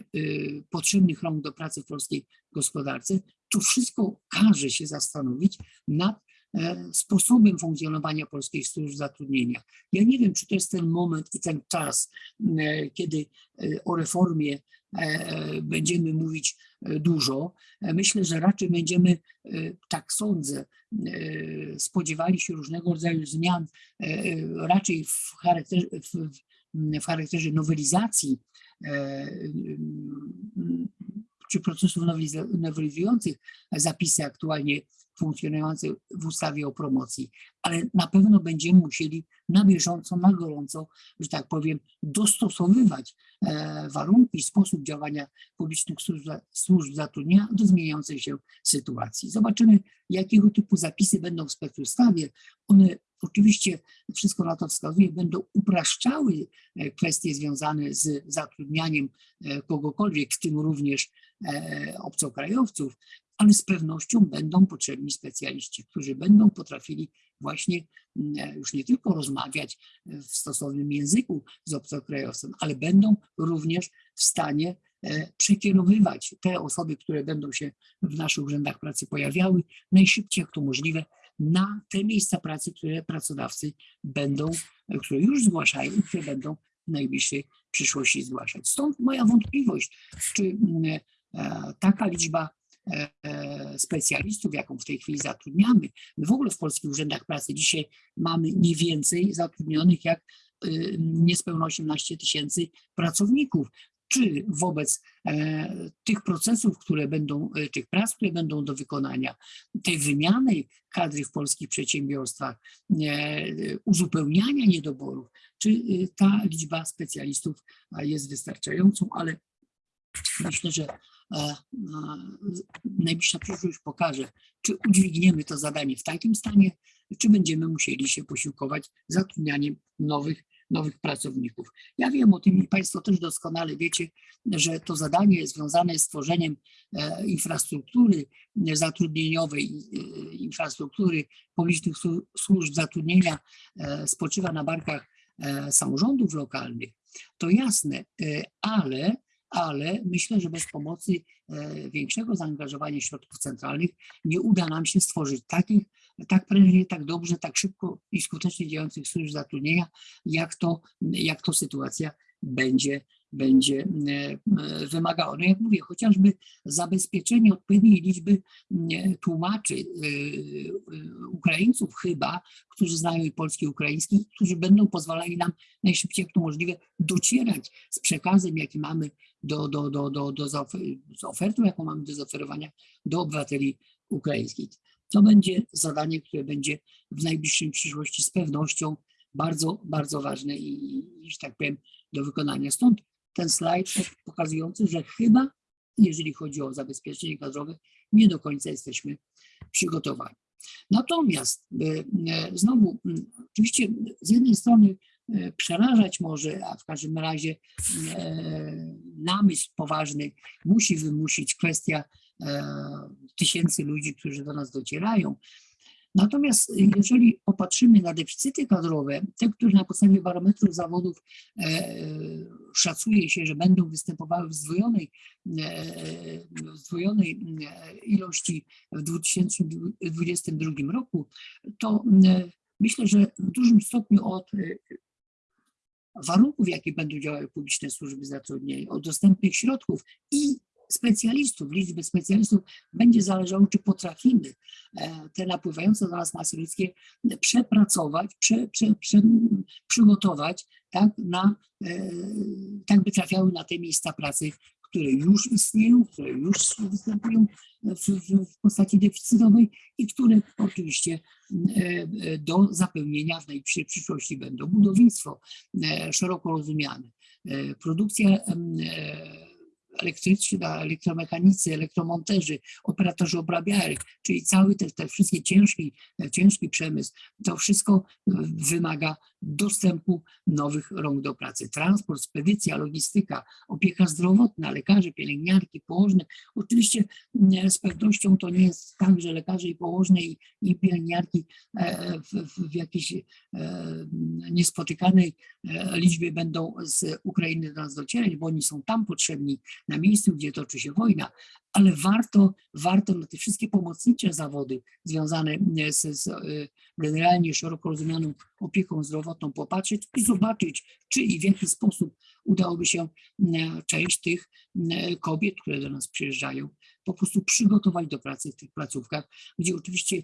potrzebnych rąk do pracy w polskiej gospodarce, to wszystko każe się zastanowić nad e, sposobem funkcjonowania polskich służb zatrudnienia. Ja nie wiem, czy to jest ten moment i ten czas, kiedy o reformie będziemy mówić dużo. Myślę, że raczej będziemy, tak sądzę, spodziewali się różnego rodzaju zmian, raczej w charakterze, w, w charakterze nowelizacji czy procesów noweliz- nowelizujących zapisy aktualnie funkcjonujące w ustawie o promocji, ale na pewno będziemy musieli na bieżąco, na gorąco, że tak powiem, dostosowywać e, warunki, sposób działania publicznych służb, służb zatrudnienia do zmieniającej się sytuacji. Zobaczymy, jakiego typu zapisy będą w specustawie. One oczywiście, wszystko na to wskazuje, będą upraszczały e, kwestie związane z zatrudnianiem e, kogokolwiek, w tym również obcokrajowców, ale z pewnością będą potrzebni specjaliści, którzy będą potrafili właśnie mm, już nie tylko rozmawiać w stosownym języku z obcokrajowcem, ale będą również w stanie e, przekierowywać te osoby, które będą się w naszych urzędach pracy pojawiały, najszybciej jak to możliwe na te miejsca pracy, które pracodawcy będą, e, które już zgłaszają i które będą w najbliższej przyszłości zgłaszać. Stąd moja wątpliwość, czy mm, e, taka liczba e, e, specjalistów, jaką w tej chwili zatrudniamy, my w ogóle w polskich urzędach pracy dzisiaj mamy nie więcej zatrudnionych jak y, niespełna 18 tysięcy pracowników. Czy wobec e, tych procesów, które będą, e, tych prac, które będą do wykonania, tej wymiany kadry w polskich przedsiębiorstwach, e, uzupełniania niedoborów, czy y, ta liczba specjalistów jest wystarczającą, ale myślę, że e, e, najbliższa przyszłość pokaże, czy udźwigniemy to zadanie w takim stanie, czy będziemy musieli się posiłkować zatrudnianiem nowych, nowych pracowników. Ja wiem o tym i Państwo też doskonale wiecie, że to zadanie związane z tworzeniem e, infrastruktury zatrudnieniowej, e, infrastruktury publicznych słu- służb zatrudnienia e, spoczywa na barkach samorządów lokalnych. To jasne, ale ale myślę, że bez pomocy e, większego zaangażowania środków centralnych nie uda nam się stworzyć takich, tak prężnie, tak dobrze, tak szybko i skutecznie działających służb zatrudnienia, jak to, jak to sytuacja będzie, będzie e, e, wymagała. No jak mówię, chociażby zabezpieczenie odpowiedniej liczby tłumaczy Ukraińców chyba, którzy znają i polski, i ukraiński, którzy będą pozwalali nam najszybciej jak to możliwe docierać z przekazem, jaki mamy do, do, do, do, do z ofertą, jaką mamy do zaoferowania do obywateli ukraińskich. To będzie zadanie, które będzie w najbliższej przyszłości z pewnością bardzo, bardzo ważne i, że tak powiem, do wykonania. Stąd ten slajd pokazujący, że chyba, jeżeli chodzi o zabezpieczenie kadrowe, nie do końca jesteśmy przygotowani. Natomiast e, e, znowu, oczywiście z jednej strony e, przerażać może, a w każdym razie namysł poważny musi wymusić kwestia e, tysięcy ludzi, którzy do nas docierają. Natomiast e, jeżeli popatrzymy na deficyty kadrowe, te, które na podstawie barometrów zawodów e, szacuje się, że będą występowały w zdwojonej, w zdwojonej ilości w 2022 roku, to myślę, że w dużym stopniu od warunków, w jakich będą działały publiczne służby zatrudnienia, od dostępnych środków i specjalistów, liczby specjalistów będzie zależało, czy potrafimy e, te napływające do nas masy ludzkie przepracować, prze, prze, prze, przygotować tak, na, e, tak by trafiały na te miejsca pracy, które już istnieją, które już występują w, w, postaci deficytowej i które oczywiście e, e, do zapełnienia w najbliższej przyszłości będą. Budownictwo e, szeroko rozumiane, produkcja elektryczna, elektromechanicy, elektromonterzy, operatorzy obrabiarek, czyli cały te, te wszystkie ciężki, ciężki przemysł, to wszystko wymaga dostępu nowych rąk do pracy. Transport, spedycja, logistyka, opieka zdrowotna, lekarze, pielęgniarki, położne. Oczywiście nie, z pewnością to nie jest tak, że lekarze i położne i, i pielęgniarki e, w, w, w jakiejś e, niespotykanej e, liczbie będą z Ukrainy do nas docierać, bo oni są tam potrzebni na miejscu, gdzie toczy się wojna, ale warto, warto na te wszystkie pomocnicze zawody związane e, z, z e, generalnie szeroko rozumianą opieką zdrowotną popatrzeć i zobaczyć, czy i w jaki sposób udałoby się e, część tych e, kobiet, które do nas przyjeżdżają, po prostu przygotować do pracy w tych placówkach, gdzie oczywiście e,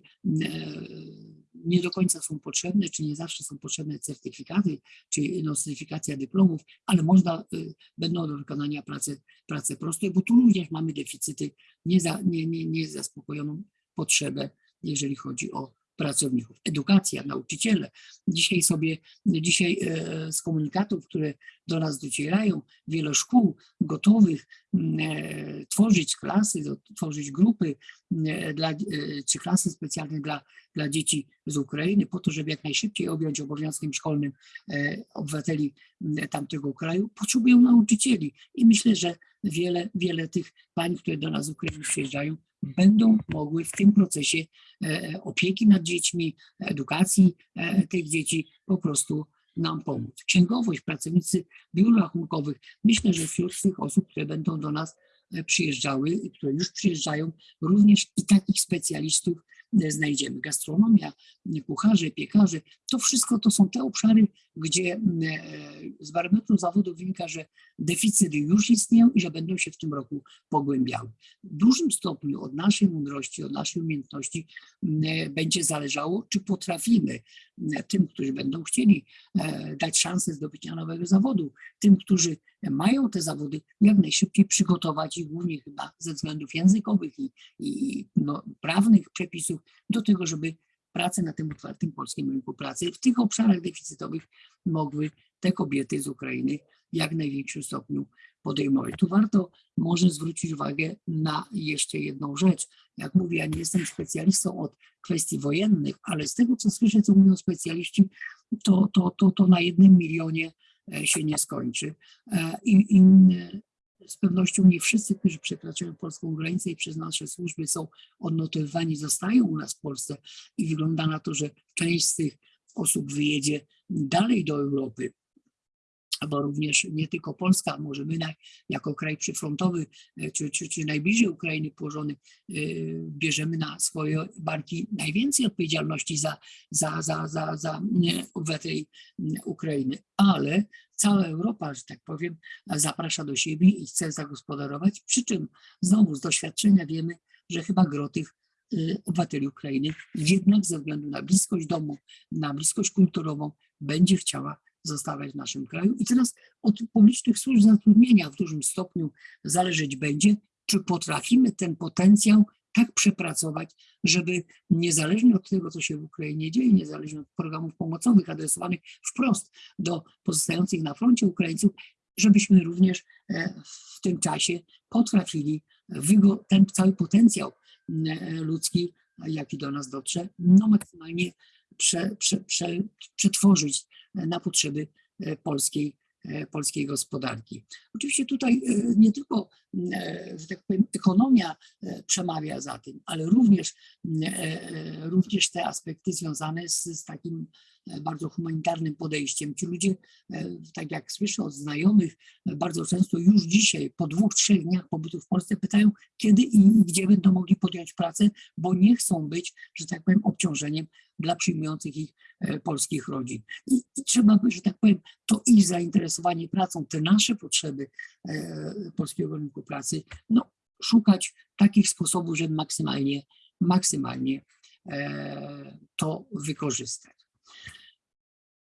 nie do końca są potrzebne, czy nie zawsze są potrzebne certyfikaty, czy nostyfikacja dyplomów, ale można, będą do wykonania prace, prace proste, bo tu również mamy deficyty, nie, za, nie, nie, nie potrzebę, jeżeli chodzi o pracowników. Edukacja, nauczyciele. Dzisiaj sobie, dzisiaj e, z komunikatów, które do nas docierają, wiele szkół gotowych e, tworzyć klasy, tworzyć grupy e, dla, czy klasy specjalne dla, dla dzieci z Ukrainy, po to, żeby jak najszybciej objąć obowiązkiem szkolnym obywateli tamtego kraju, potrzebują nauczycieli. I myślę, że wiele, wiele tych pań, które do nas z Ukrainy przyjeżdżają, będą mogły w tym procesie e, opieki nad dziećmi, edukacji e, tych dzieci po prostu nam pomóc. Księgowość, pracownicy biur rachunkowych. Myślę, że wśród tych osób, które będą do nas e, przyjeżdżały i które już przyjeżdżają, również i takich specjalistów znajdziemy. Gastronomia, kucharze, piekarze, to wszystko to są te obszary, gdzie e, z barometru zawodu wynika, że deficyty już istnieją i że będą się w tym roku pogłębiały. W dużym stopniu od naszej mądrości, od naszej umiejętności e, będzie zależało, czy potrafimy tym, którzy będą chcieli e, dać szansę zdobycia nowego zawodu, tym, którzy mają te zawody, jak najszybciej przygotować ich głównie chyba ze względów językowych i, i no, prawnych przepisów do tego, żeby pracę na tym otwartym polskim rynku pracy w tych obszarach deficytowych mogły te kobiety z Ukrainy w jak największym stopniu podejmować. Tu warto może zwrócić uwagę na jeszcze jedną rzecz. Jak mówię, ja nie jestem specjalistą od kwestii wojennych, ale z tego, co słyszę, co mówią specjaliści, to, to, to, to na jednym milionie e, się nie skończy. E, I, i z pewnością nie wszyscy, którzy przekraczają polską granicę i przez nasze służby są odnotowywani, zostają u nas w Polsce i wygląda na to, że część z tych osób wyjedzie dalej do Europy, bo również nie tylko Polska, może my jako kraj przyfrontowy, e, czy, czy, czy najbliżej Ukrainy położony, e, bierzemy na swoje barki najwięcej odpowiedzialności za, za, za, za, za nie, obywateli Ukrainy. Ale cała Europa, że tak powiem, zaprasza do siebie i chce zagospodarować, przy czym znowu z doświadczenia wiemy, że chyba gro tych obywateli Ukrainy jednak ze względu na bliskość domu, na bliskość kulturową będzie chciała zostawać w naszym kraju. I teraz od publicznych służb zatrudnienia w dużym stopniu zależeć będzie, czy potrafimy ten potencjał tak przepracować, żeby niezależnie od tego, co się w Ukrainie dzieje, niezależnie od programów pomocowych adresowanych wprost do pozostających na froncie Ukraińców, żebyśmy również e, w tym czasie potrafili ten cały potencjał e, ludzki, jaki do nas dotrze, no maksymalnie prze, prze, prze, przetworzyć na potrzeby e, polskiej, e, polskiej gospodarki. Oczywiście tutaj e, nie tylko, że tak powiem, ekonomia przemawia za tym, ale również, również te aspekty związane z, z takim bardzo humanitarnym podejściem. Ci ludzie, e, tak jak słyszę od znajomych, e, bardzo często już dzisiaj, po dwóch, trzech dniach pobytu w Polsce, pytają, kiedy i gdzie będą mogli podjąć pracę, bo nie chcą być, że tak powiem, obciążeniem dla przyjmujących ich e, polskich rodzin. I, i trzeba że tak powiem, to ich zainteresowanie pracą, te nasze potrzeby e, polskiego rynku pracy, no, szukać takich sposobów, żeby maksymalnie, maksymalnie e, to wykorzystać.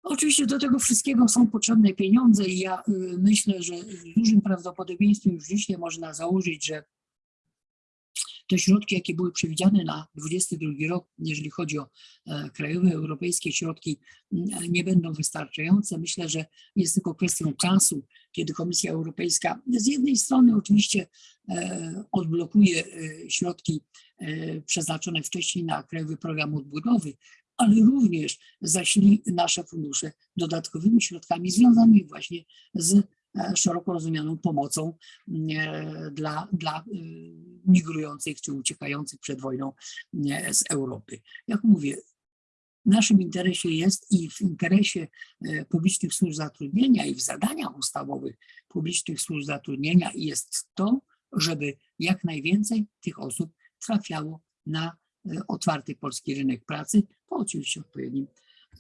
Oczywiście do tego wszystkiego są potrzebne pieniądze i ja y, myślę, że z dużym prawdopodobieństwem już dzisiaj można założyć, że te środki, jakie były przewidziane na 2022 rok, jeżeli chodzi o e, krajowe, europejskie środki, m, nie będą wystarczające. Myślę, że jest tylko kwestią czasu, kiedy Komisja Europejska z jednej strony oczywiście e, odblokuje e, środki przeznaczone wcześniej na Krajowy Program Odbudowy, ale również zasili nasze fundusze dodatkowymi środkami związanymi właśnie z e, szeroko rozumianą pomocą e, dla, dla e, migrujących czy uciekających przed wojną z Europy. Jak mówię, w naszym interesie jest i w interesie e, publicznych służb zatrudnienia i w zadaniach ustawowych publicznych służb zatrudnienia jest to, żeby jak najwięcej tych osób trafiało na otwarty polski rynek pracy, po oczywiście odpowiednim,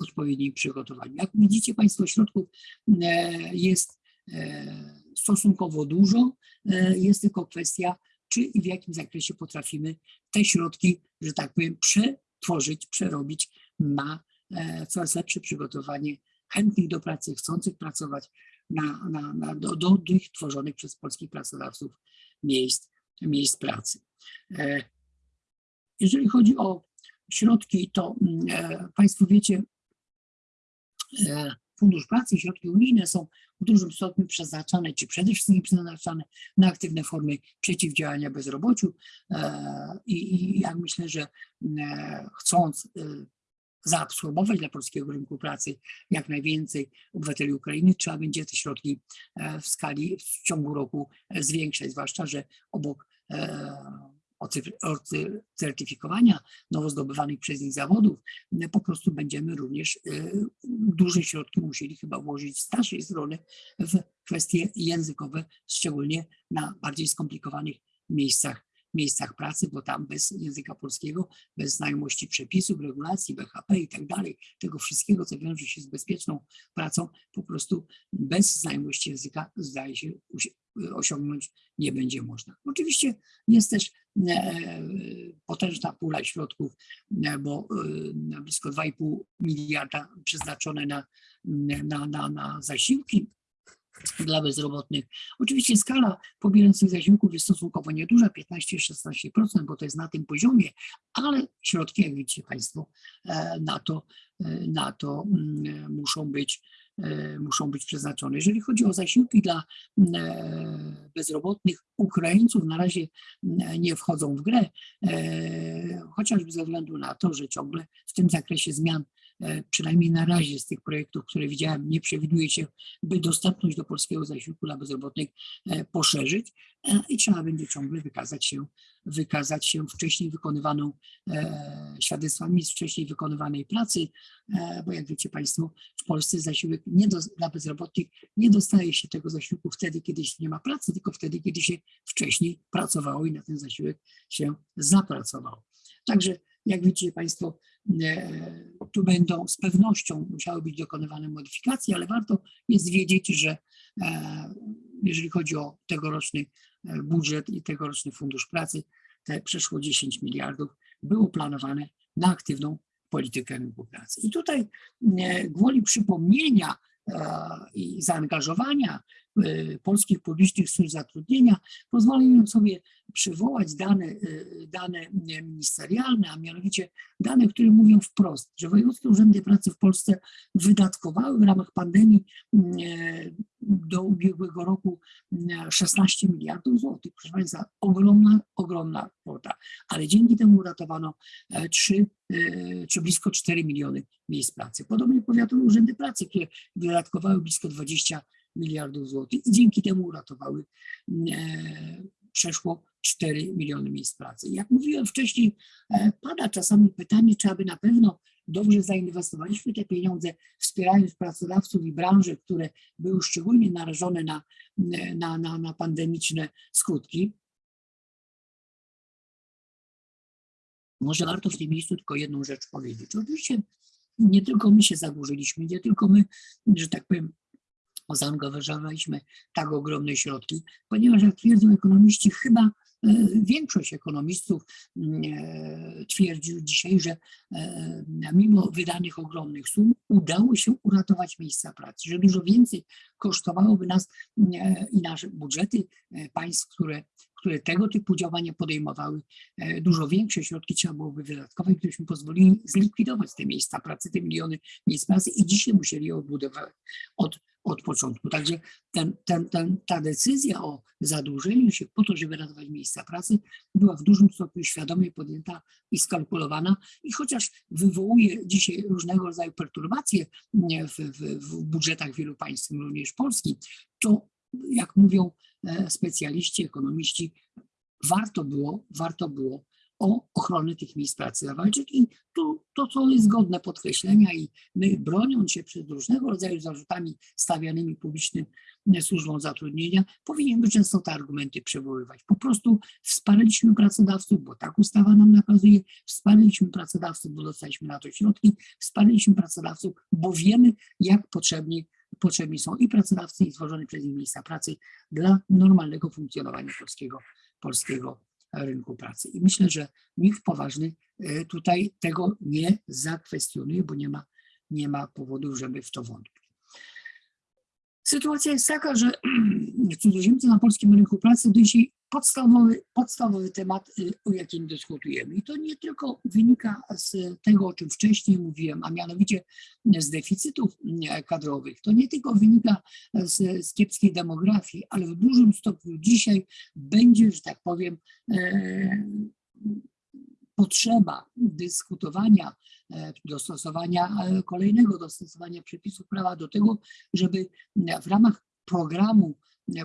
odpowiednim przygotowaniu. Jak widzicie Państwo, środków e, jest e, stosunkowo dużo, e, jest tylko kwestia, czy i w jakim zakresie potrafimy te środki, że tak powiem, przetworzyć, przerobić na coraz lepsze przygotowanie chętnych do pracy, chcących pracować na, na, na, do, do tych tworzonych przez polskich pracodawców miejsc, miejsc pracy. Jeżeli chodzi o środki, to mm, e, Państwo wiecie, e, Fundusz Pracy i środki unijne są w dużym stopniu przeznaczane, czy przede wszystkim przeznaczane na aktywne formy przeciwdziałania bezrobociu. E, I, i jak myślę, że e, chcąc zaabsorbować dla polskiego rynku pracy jak najwięcej obywateli Ukrainy, trzeba będzie te środki w skali w ciągu roku zwiększać, zwłaszcza, że obok ocy- ocy- certyfikowania nowo zdobywanych przez nich zawodów, po prostu będziemy również e, duże środki musieli chyba włożyć z naszej strony w kwestie językowe, szczególnie na bardziej skomplikowanych miejscach miejscach pracy, bo tam bez języka polskiego, bez znajomości przepisów, regulacji, BHP i tak dalej, tego wszystkiego, co wiąże się z bezpieczną pracą, po prostu bez znajomości języka zdaje się usi- osiągnąć nie będzie można. Oczywiście jest też potężna pula środków, e, bo e, blisko 2,5 miliarda przeznaczone na, na, na, na zasiłki dla bezrobotnych. Oczywiście skala pobierających zasiłków jest stosunkowo nieduża, 15-16%, bo to jest na tym poziomie, ale środki, jak widzicie Państwo, e, na to, e, na to mm, muszą być, e, muszą być przeznaczone. Jeżeli chodzi o zasiłki dla mm, bezrobotnych Ukraińców, na razie mm, nie wchodzą w grę, chociażby ze względu na to, że ciągle w tym zakresie zmian e, przynajmniej na razie z tych projektów, które widziałem, nie przewiduje się, by dostępność do polskiego zasiłku dla bezrobotnych e, poszerzyć e, i trzeba będzie ciągle wykazać się, wykazać się wcześniej wykonywaną e, świadectwami z wcześniej wykonywanej pracy, e, bo jak wiecie Państwo, w Polsce zasiłek nie do, dla bezrobotnych nie dostaje się tego zasiłku wtedy, kiedy się nie ma pracy, tylko wtedy, kiedy się wcześniej pracowało i na ten zasiłek się zapracowało. Także jak widzicie Państwo, e, tu będą z pewnością musiały być dokonywane modyfikacje, ale warto jest wiedzieć, że e, jeżeli chodzi o tegoroczny e, budżet i tegoroczny fundusz pracy, te przeszło 10 miliardów było planowane na aktywną politykę rynku pracy. I tutaj e, gwoli przypomnienia e, i zaangażowania e, polskich publicznych służb zatrudnienia, pozwolę mi sobie przywołać dane, e, dane ministerialne, a mianowicie dane, które mówią wprost, że wojewódzkie urzędy pracy w Polsce wydatkowały w ramach pandemii e, do ubiegłego roku e, 16 miliardów złotych. Proszę Państwa, ogromna, ogromna kwota, ale dzięki temu uratowano 3, czy blisko 4 miliony miejsc pracy. Podobnie powiatowe urzędy pracy, które wydatkowały blisko 20 miliardów złotych i dzięki temu uratowały e, przeszło 4 miliony miejsc pracy. Jak mówiłem wcześniej, e, pada czasami pytanie, czy aby na pewno dobrze zainwestowaliśmy te pieniądze, wspierając pracodawców i branże, które były szczególnie narażone na, na, na, na pandemiczne skutki. Może warto w tym miejscu tylko jedną rzecz powiedzieć. Oczywiście nie tylko my się zadłużyliśmy, nie tylko my, że tak powiem, zaangażowaliśmy tak ogromne środki, ponieważ jak twierdzą ekonomiści, chyba e, większość ekonomistów mm, e, twierdzi dzisiaj, że e, mimo wydanych ogromnych sum udało się uratować miejsca pracy, że dużo więcej kosztowałoby nas e, i nasze budżety państw, które, które tego typu działania podejmowały, dużo większe środki trzeba byłoby wydatkować, gdybyśmy pozwolili zlikwidować te miejsca pracy, te miliony miejsc pracy i dzisiaj musieli je odbudować od, od początku. Także ten, ten, ten, ta decyzja o zadłużeniu się po to, żeby ratować miejsca pracy, była w dużym stopniu świadomie podjęta i skalkulowana i chociaż wywołuje dzisiaj różnego rodzaju perturbacje w, w, w budżetach wielu państw, również Polski, to jak mówią e, specjaliści, ekonomiści, warto było, warto było o ochronę tych miejsc pracy zawalczyć i tu to, co jest godne podkreślenia i my broniąc się przed różnego rodzaju zarzutami stawianymi publicznym e, służbom zatrudnienia, powinniśmy często te argumenty przywoływać. Po prostu wsparliśmy pracodawców, bo tak ustawa nam nakazuje, wsparliśmy pracodawców, bo dostaliśmy na to środki, wsparliśmy pracodawców, bo wiemy, jak potrzebni, potrzebni są i pracodawcy, i stworzone przez nich miejsca pracy dla normalnego funkcjonowania polskiego, polskiego rynku pracy. I myślę, że nikt poważny e, tutaj tego nie zakwestionuje, bo nie ma, nie ma powodów, żeby w to wątpić. Sytuacja jest taka, że cudzoziemcy na polskim rynku pracy to dzisiaj podstawowy, podstawowy temat, y, o jakim dyskutujemy. I to nie tylko wynika z tego, o czym wcześniej mówiłem, a mianowicie z deficytów y, kadrowych. To nie tylko wynika z, z kiepskiej demografii, ale w dużym stopniu dzisiaj będzie, że tak powiem, e, potrzeba dyskutowania, dostosowania kolejnego dostosowania przepisów prawa do tego, żeby w ramach programu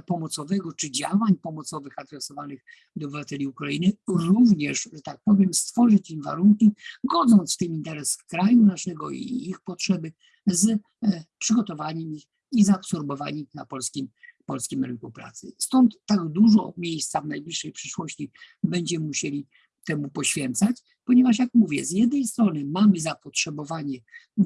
pomocowego czy działań pomocowych adresowanych do obywateli Ukrainy, również, że tak powiem, stworzyć im warunki, godząc w tym interes kraju naszego i ich potrzeby, z e, przygotowaniem ich i zaabsorbowaniem ich na polskim, polskim rynku pracy. Stąd tak dużo miejsca w najbliższej przyszłości będziemy musieli temu poświęcać, ponieważ jak mówię, z jednej strony mamy zapotrzebowanie,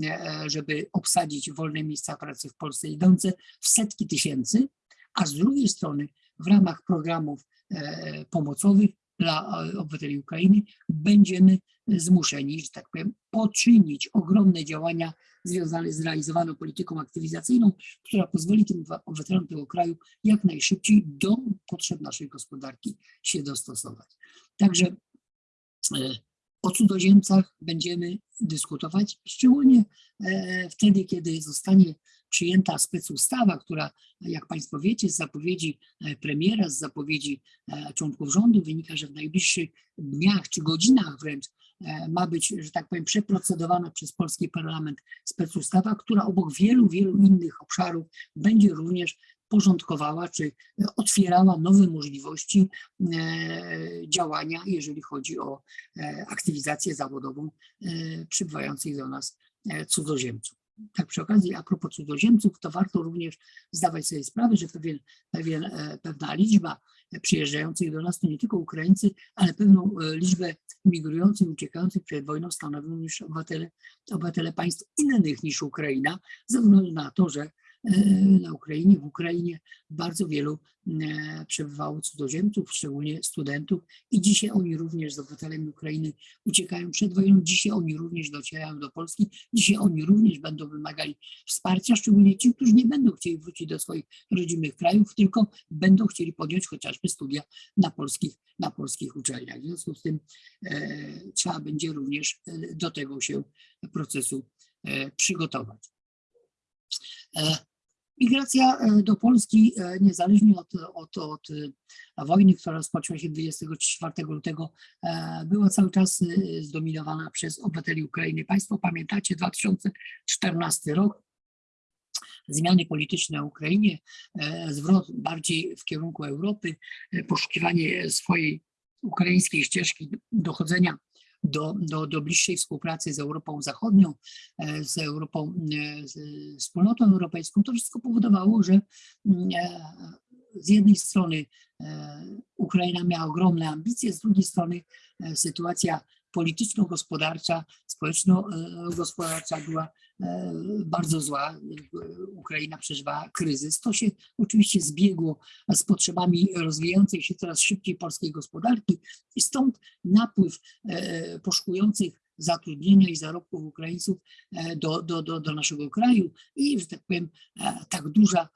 e, żeby obsadzić wolne miejsca pracy w Polsce idące w setki tysięcy, a z drugiej strony w ramach programów e, pomocowych dla e, obywateli Ukrainy będziemy zmuszeni, że tak powiem, poczynić ogromne działania związane z realizowaną polityką aktywizacyjną, która pozwoli tym obywatelom tego kraju jak najszybciej do potrzeb naszej gospodarki się dostosować. Także e, o cudzoziemcach będziemy dyskutować, szczególnie wtedy, kiedy zostanie przyjęta specustawa, która, jak Państwo wiecie, z zapowiedzi e, premiera, z zapowiedzi e, członków rządu wynika, że w najbliższych dniach czy godzinach wręcz e, ma być, że tak powiem, przeprocedowana przez polski parlament specustawa, która obok wielu, wielu innych obszarów będzie również porządkowała czy otwierała nowe możliwości działania, jeżeli chodzi o aktywizację zawodową przybywających do nas cudzoziemców tak przy okazji, a propos cudzoziemców, to warto również zdawać sobie sprawę, że pewien, pewien, e, pewna liczba przyjeżdżających do nas to nie tylko Ukraińcy, ale pewną e, liczbę migrujących, uciekających przed wojną stanowią już obywatele, obywatele państw innych niż Ukraina, ze względu na to, że na Ukrainie, w Ukrainie bardzo wielu e, przebywało cudzoziemców, szczególnie studentów i dzisiaj oni również z obywatelami Ukrainy uciekają przed wojną, dzisiaj oni również docierają do Polski, dzisiaj oni również będą wymagali wsparcia, szczególnie ci, którzy nie będą chcieli wrócić do swoich rodzimych krajów, tylko będą chcieli podjąć chociażby studia na polskich, na polskich uczelniach. W związku z tym e, trzeba będzie również e, do tego się procesu e, przygotować. Migracja e, do Polski, e, niezależnie od, od, od e, wojny, która rozpoczęła się 24 lutego, była cały czas zdominowana przez obywateli Ukrainy. Państwo pamiętacie 2014 rok, zmiany polityczne na Ukrainie, zwrot bardziej w kierunku Europy, poszukiwanie swojej ukraińskiej ścieżki dochodzenia do, do, do bliższej współpracy z Europą Zachodnią, e, z Europą, e, z wspólnotą europejską, to wszystko powodowało, że mm, e, z jednej strony Ukraina miała ogromne ambicje, z drugiej strony sytuacja polityczno-gospodarcza, społeczno-gospodarcza była bardzo zła. Ukraina przeżywała kryzys. To się oczywiście zbiegło z potrzebami rozwijającej się coraz szybciej polskiej gospodarki i stąd napływ e, poszukujących zatrudnienia i zarobków Ukraińców e, do, do, do, do naszego kraju i, że tak powiem, tak duża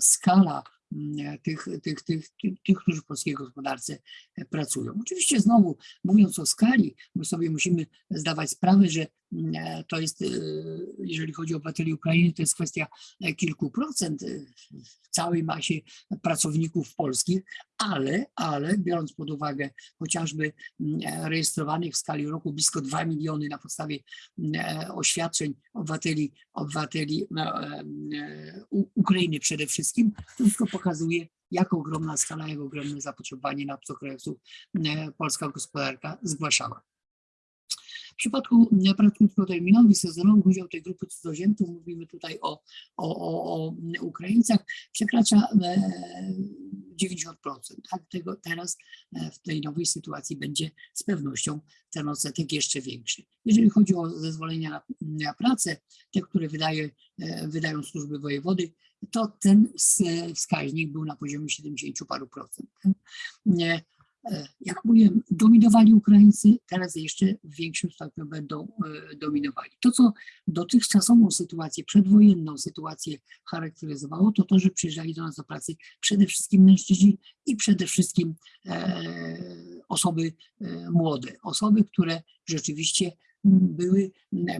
skala Mm, tych, tych, tych, tych, którzy w polskiej gospodarce e, pracują. Oczywiście znowu mówiąc o skali, my sobie musimy zdawać sprawę, że e, to jest, e, jeżeli chodzi o obywateli Ukrainy, to jest kwestia kilku procent w całej masie pracowników polskich, ale, ale biorąc pod uwagę chociażby rejestrowanych w skali roku blisko 2 miliony na podstawie oświadczeń obywateli, obywateli Ukrainy przede wszystkim, to wszystko pokazuje, jak ogromna skala, jak ogromne zapotrzebowanie na obcokrajowców e, polska gospodarka zgłaszała. W przypadku prac krótkoterminowych, sezonowych udział tej grupy cudzoziemców, mówimy tutaj o, o, o, o Ukraińcach, przekracza 90%. E, tak? Tego teraz e, w tej nowej sytuacji będzie z pewnością ten odsetek jeszcze większy. Jeżeli chodzi o zezwolenia na, na pracę, te, które wydaje, wydają służby wojewody, to ten wskaźnik był na poziomie 70 paru procent. E, jak mówiłem, dominowali Ukraińcy, teraz jeszcze w większym stopniu będą e, dominowali. To, co dotychczasową sytuację, przedwojenną sytuację charakteryzowało, to to, że przyjeżdżali do nas do pracy przede wszystkim mężczyźni i przede wszystkim e, osoby młode, osoby, które rzeczywiście były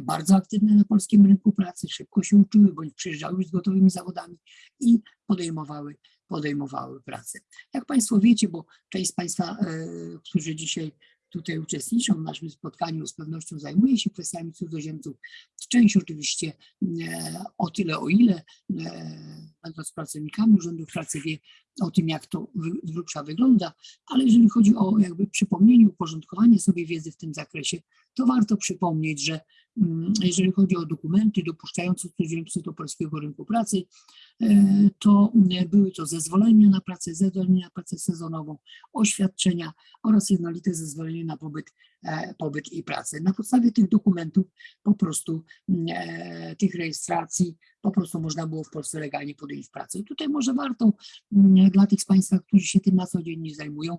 bardzo aktywne na polskim rynku pracy, szybko się uczyły, bądź przyjeżdżały z gotowymi zawodami i podejmowały, podejmowały pracę. Jak Państwo wiecie, bo część z Państwa, e, którzy dzisiaj tutaj uczestniczą w naszym spotkaniu, z pewnością zajmuje się kwestiami cudzoziemców. Część oczywiście e, o tyle, o ile, e, będąc pracownikami urzędów pracy, wie o tym, jak to z grubsza wygląda, ale jeżeli chodzi o jakby przypomnienie, uporządkowanie sobie wiedzy w tym zakresie, to warto przypomnieć, że jeżeli chodzi o dokumenty dopuszczające cudzoziemców do polskiego rynku pracy, e, to były to zezwolenia na pracę, zezwolenia na pracę sezonową, oświadczenia oraz jednolite zezwolenie na pobyt, e, pobyt i pracę. Na podstawie tych dokumentów po prostu e, tych rejestracji po prostu można było w Polsce legalnie podjąć pracę. I tutaj może warto dla tych z Państwa, którzy się tym na co dzień nie zajmują,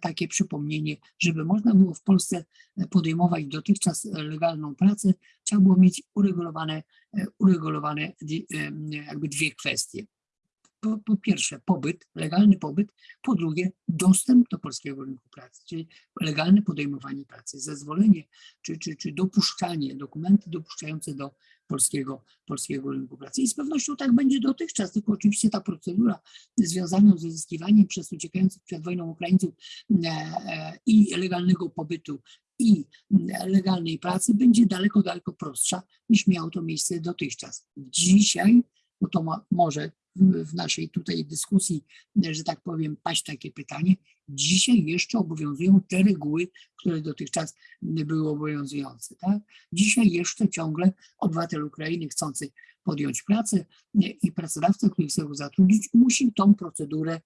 takie przypomnienie, żeby można było w Polsce podejmować dotychczas legalną pracę, trzeba było mieć uregulowane, uregulowane jakby dwie kwestie po, po, pierwsze pobyt, legalny pobyt, po drugie dostęp do polskiego rynku pracy, czyli legalne podejmowanie pracy, zezwolenie czy, czy, czy dopuszczanie, dokumenty dopuszczające do polskiego, polskiego rynku pracy. I z pewnością tak będzie dotychczas, tylko oczywiście ta procedura związana z uzyskiwaniem przez uciekających przed wojną Ukraińców e, e, i legalnego pobytu i legalnej pracy będzie daleko, daleko prostsza niż miało to miejsce dotychczas. Dzisiaj, bo to ma, może w naszej tutaj dyskusji, że tak powiem, paść takie pytanie. Dzisiaj jeszcze obowiązują te reguły, które dotychczas były obowiązujące. Tak? Dzisiaj jeszcze ciągle obywatel Ukrainy chcący podjąć pracę i pracodawca, który chce go zatrudnić, musi tą procedurę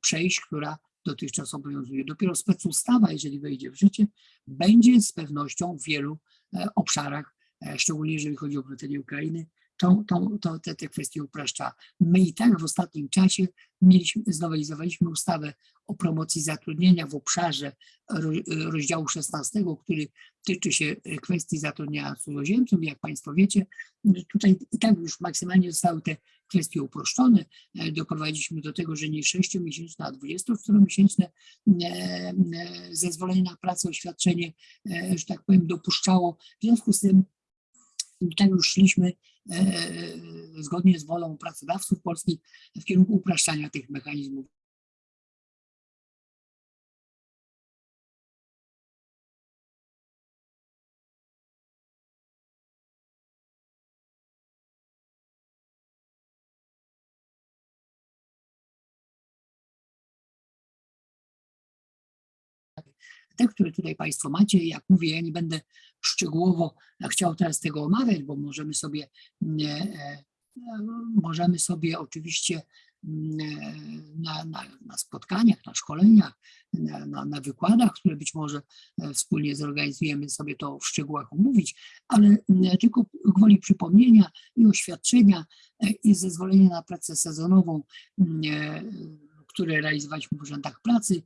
przejść, która dotychczas obowiązuje. Dopiero specustawa, jeżeli wejdzie w życie, będzie z pewnością w wielu e, obszarach, e, szczególnie jeżeli chodzi o obywateli Ukrainy, to, to, to te, te kwestie upraszcza. My i tak w ostatnim czasie mieliśmy, znowelizowaliśmy ustawę o promocji zatrudnienia w obszarze rozdziału 16, który tyczy się kwestii zatrudnienia cudzoziemców. Jak Państwo wiecie, tutaj i tak już maksymalnie zostały te kwestie uproszczone. Doprowadziliśmy do tego, że nie 6-miesięczne, a 24-miesięczne e, e, zezwolenie na pracę, oświadczenie, e, że tak powiem, dopuszczało. W związku z tym tak już szliśmy E, zgodnie z wolą pracodawców polskich w kierunku upraszczania tych mechanizmów. te, które tutaj Państwo macie. Jak mówię, ja nie będę szczegółowo chciał teraz tego omawiać, bo możemy sobie, e, możemy sobie oczywiście na, na, na spotkaniach, na szkoleniach, na, na, na, wykładach, które być może e, wspólnie zorganizujemy sobie to w szczegółach omówić, ale tylko gwoli przypomnienia i oświadczenia e, i zezwolenia na pracę sezonową, które realizowaliśmy w urzędach pracy,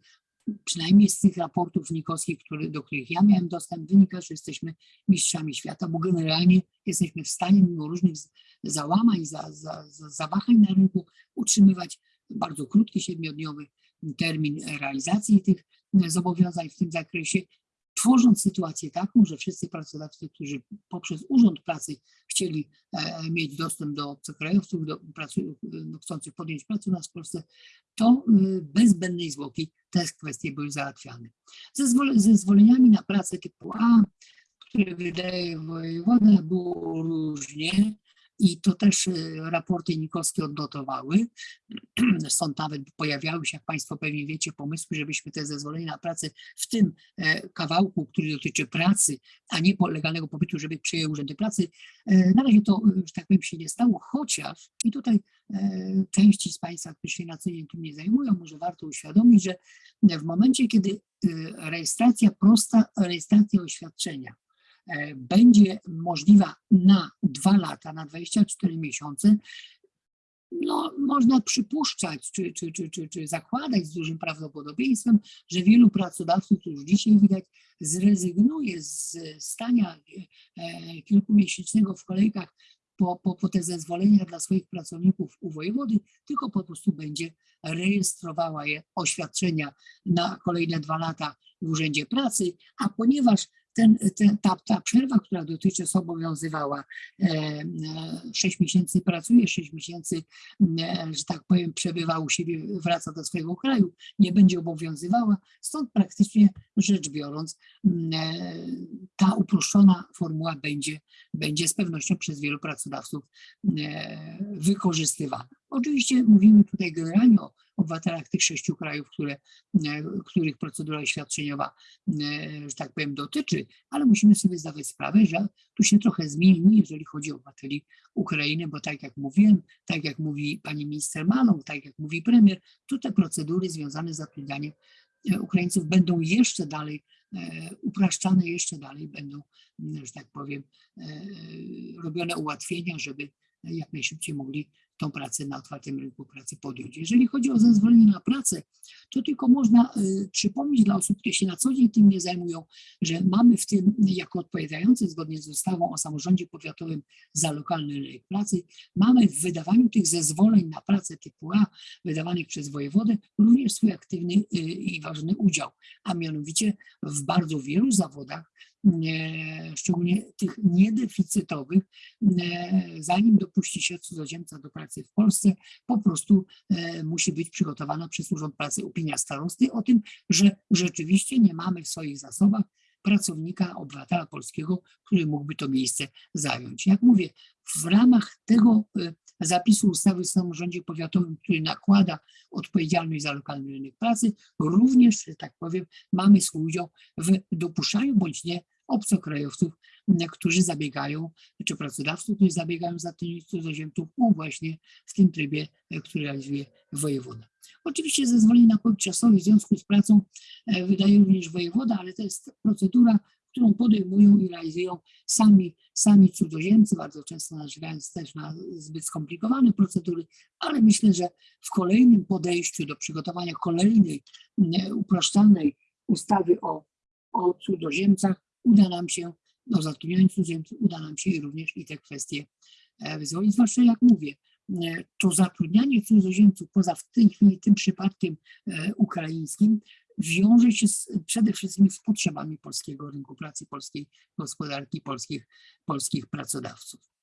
przynajmniej z tych raportów nikowskich, który, do których ja miałem dostęp, wynika, że jesteśmy mistrzami świata, bo generalnie jesteśmy w stanie mimo różnych załamań, za, za, za, zawahań na rynku utrzymywać bardzo krótki, siedmiodniowy termin realizacji tych zobowiązań w tym zakresie tworząc sytuację taką, że wszyscy pracodawcy, którzy poprzez Urząd Pracy chcieli e, mieć dostęp do obcokrajowców, do pracy, no, chcących podjąć pracę u nas w Polsce, to y, bez zbędnej zwłoki te kwestie były załatwiane. Ze zezwoleniami na pracę typu A, które wydaje wojewoda, było różnie i to też e, raporty nikowskie odnotowały. Stąd nawet pojawiały się, jak Państwo pewnie wiecie, pomysły, żebyśmy te zezwolenia na pracę w tym e, kawałku, który dotyczy pracy, a nie legalnego pobytu, żeby przyjęły urzędy pracy. E, na razie to, że tak powiem, się nie stało, chociaż i tutaj części z Państwa, którzy się na co dzień tym nie zajmują, może warto uświadomić, że w momencie, kiedy rejestracja prosta, rejestracja oświadczenia będzie możliwa na dwa lata, na 24 miesiące, no, można przypuszczać, czy, czy, czy, czy, czy zakładać z dużym prawdopodobieństwem, że wielu pracodawców, już dzisiaj widać, zrezygnuje z stania e, kilkumiesięcznego w kolejkach po, po, po te zezwolenia dla swoich pracowników u wojewody, tylko po prostu będzie rejestrowała je oświadczenia na kolejne dwa lata w Urzędzie Pracy, a ponieważ ten, ten, ta, ta przerwa, która dotychczas obowiązywała, e, e, 6 miesięcy pracuje, 6 miesięcy, e, że tak powiem, przebywa u siebie, wraca do swojego kraju, nie będzie obowiązywała. Stąd praktycznie rzecz biorąc, e, ta uproszczona formuła będzie, będzie z pewnością przez wielu pracodawców e, wykorzystywana. Oczywiście mówimy tutaj generalnie o obywatelach tych sześciu krajów, które, e, których procedura świadczeniowa, e, że tak powiem, dotyczy, ale musimy sobie zdawać sprawę, że tu się trochę zmieni, jeżeli chodzi o obywateli Ukrainy, bo tak jak mówiłem, tak jak mówi pani minister Maląg, tak jak mówi premier, tu te procedury związane z zatrudnianiem e, Ukraińców będą jeszcze dalej upraszczane, jeszcze dalej będą, że tak powiem, robione ułatwienia, żeby jak najszybciej mogli tą pracę na otwartym rynku pracy podjąć. Jeżeli chodzi o zezwolenie na pracę, to tylko można y, przypomnieć dla osób, które się na co dzień tym nie zajmują, że mamy w tym, jako odpowiadający zgodnie z ustawą o samorządzie powiatowym za lokalny rynek pracy, mamy w wydawaniu tych zezwoleń na pracę typu A, wydawanych przez wojewodę, również swój aktywny y, i ważny udział, a mianowicie w bardzo wielu zawodach szczególnie tych niedeficytowych, zanim dopuści się cudzoziemca do pracy w Polsce, po prostu e, musi być przygotowana przez Urząd Pracy opinia starosty o tym, że rzeczywiście nie mamy w swoich zasobach pracownika, obywatela polskiego, który mógłby to miejsce zająć. Jak mówię, w ramach tego e, zapisu ustawy o samorządzie powiatowym, który nakłada odpowiedzialność za lokalny rynek pracy, również, że tak powiem, mamy swój udział w dopuszczaniu bądź nie obcokrajowców, którzy zabiegają, czy pracodawców, którzy zabiegają za cudzoziemców, no właśnie w tym trybie, e, który realizuje wojewoda. Oczywiście zezwolenie na pobyt czasowy w związku z pracą e, wydaje również wojewoda, ale to jest procedura, którą podejmują i realizują sami, sami cudzoziemcy, bardzo często narzekając też na zbyt skomplikowane procedury, ale myślę, że w kolejnym podejściu do przygotowania kolejnej upraszczalnej ustawy o, o cudzoziemcach uda nam się, no zatrudniając cudzoziemców, uda nam się również i te kwestie e, wyzwolić, zwłaszcza jak mówię, e, to zatrudnianie cudzoziemców poza w tej chwili tym przypadkiem e, ukraińskim wiąże się z, przede wszystkim z potrzebami polskiego rynku pracy, polskiej gospodarki, polskich, polskich pracodawców.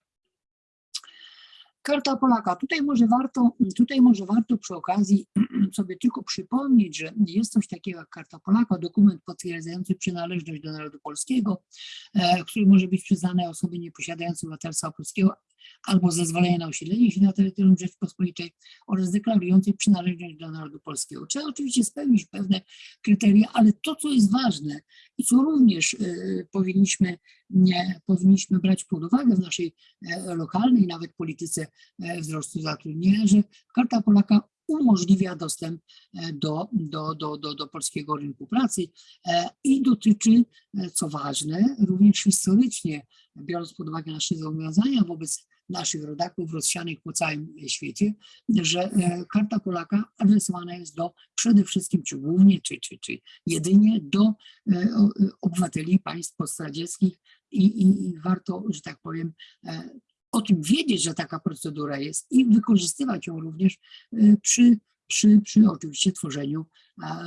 Karta Polaka. Tutaj może warto, tutaj może warto przy okazji sobie tylko przypomnieć, że jest coś takiego jak Karta Polaka, dokument potwierdzający przynależność do narodu polskiego, e, który może być przyznany osobie nieposiadającej obywatelstwa polskiego albo zezwolenie na osiedlenie się na terytorium Rzeczpospolitej oraz deklarującej przynależność do narodu polskiego. Trzeba oczywiście spełnić pewne kryteria, ale to, co jest ważne i co również y, powinniśmy, nie, powinniśmy brać pod uwagę w naszej y, lokalnej nawet polityce wzrostu zatrudnienia, że Karta Polaka umożliwia dostęp do, do, do, do, do polskiego rynku pracy i dotyczy, co ważne, również historycznie, biorąc pod uwagę nasze zobowiązania wobec naszych rodaków rozsianych po całym świecie, że e, Karta Polaka adresowana jest do przede wszystkim, czy głównie, czy, czy, czy jedynie do e, obywateli państw postradzieckich i, i, i warto, że tak powiem, e, o tym wiedzieć, że taka procedura jest i wykorzystywać ją również przy przy, przy oczywiście tworzeniu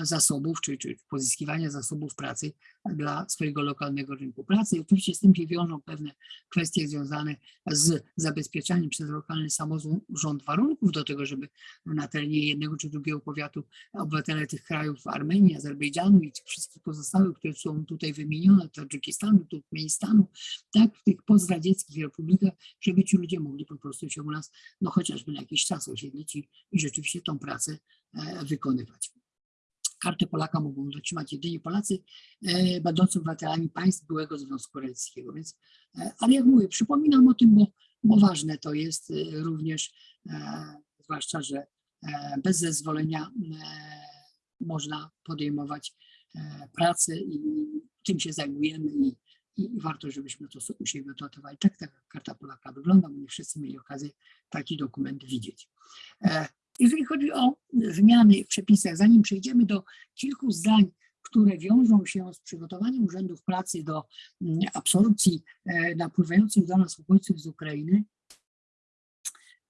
zasobów, czy, czy pozyskiwania zasobów pracy dla swojego lokalnego rynku pracy. I oczywiście z tym się wiążą pewne kwestie związane z zabezpieczaniem przez lokalny samorząd warunków do tego, żeby na terenie jednego czy drugiego powiatu obywatele tych krajów, Armenii, Azerbejdżanu i tych wszystkich pozostałych, które są tutaj wymienione, Tadżykistanu, Turkmenistanu, tak, w tych pozdradzieckich republikach, żeby ci ludzie mogli po prostu się u nas, no chociażby na jakiś czas osiedlić i, i rzeczywiście tą pracę e, wykonywać. Kartę Polaka mogą otrzymać jedynie Polacy e, będący obywatelami państw byłego Związku Radzieckiego. Więc, e, ale jak mówię, przypominam o tym, bo, bo ważne to jest e, również, zwłaszcza, że bez zezwolenia można podejmować pracę i tym się zajmujemy i i, warto, żebyśmy to u siebie notowali. Tak ta karta Polaka wygląda, bo nie wszyscy mieli okazję taki dokument widzieć. Jeżeli chodzi o zmiany w przepisach, zanim przejdziemy do kilku zdań, które wiążą się z przygotowaniem urzędów pracy do mm, absorpcji e, napływających do nas uchodźców z Ukrainy,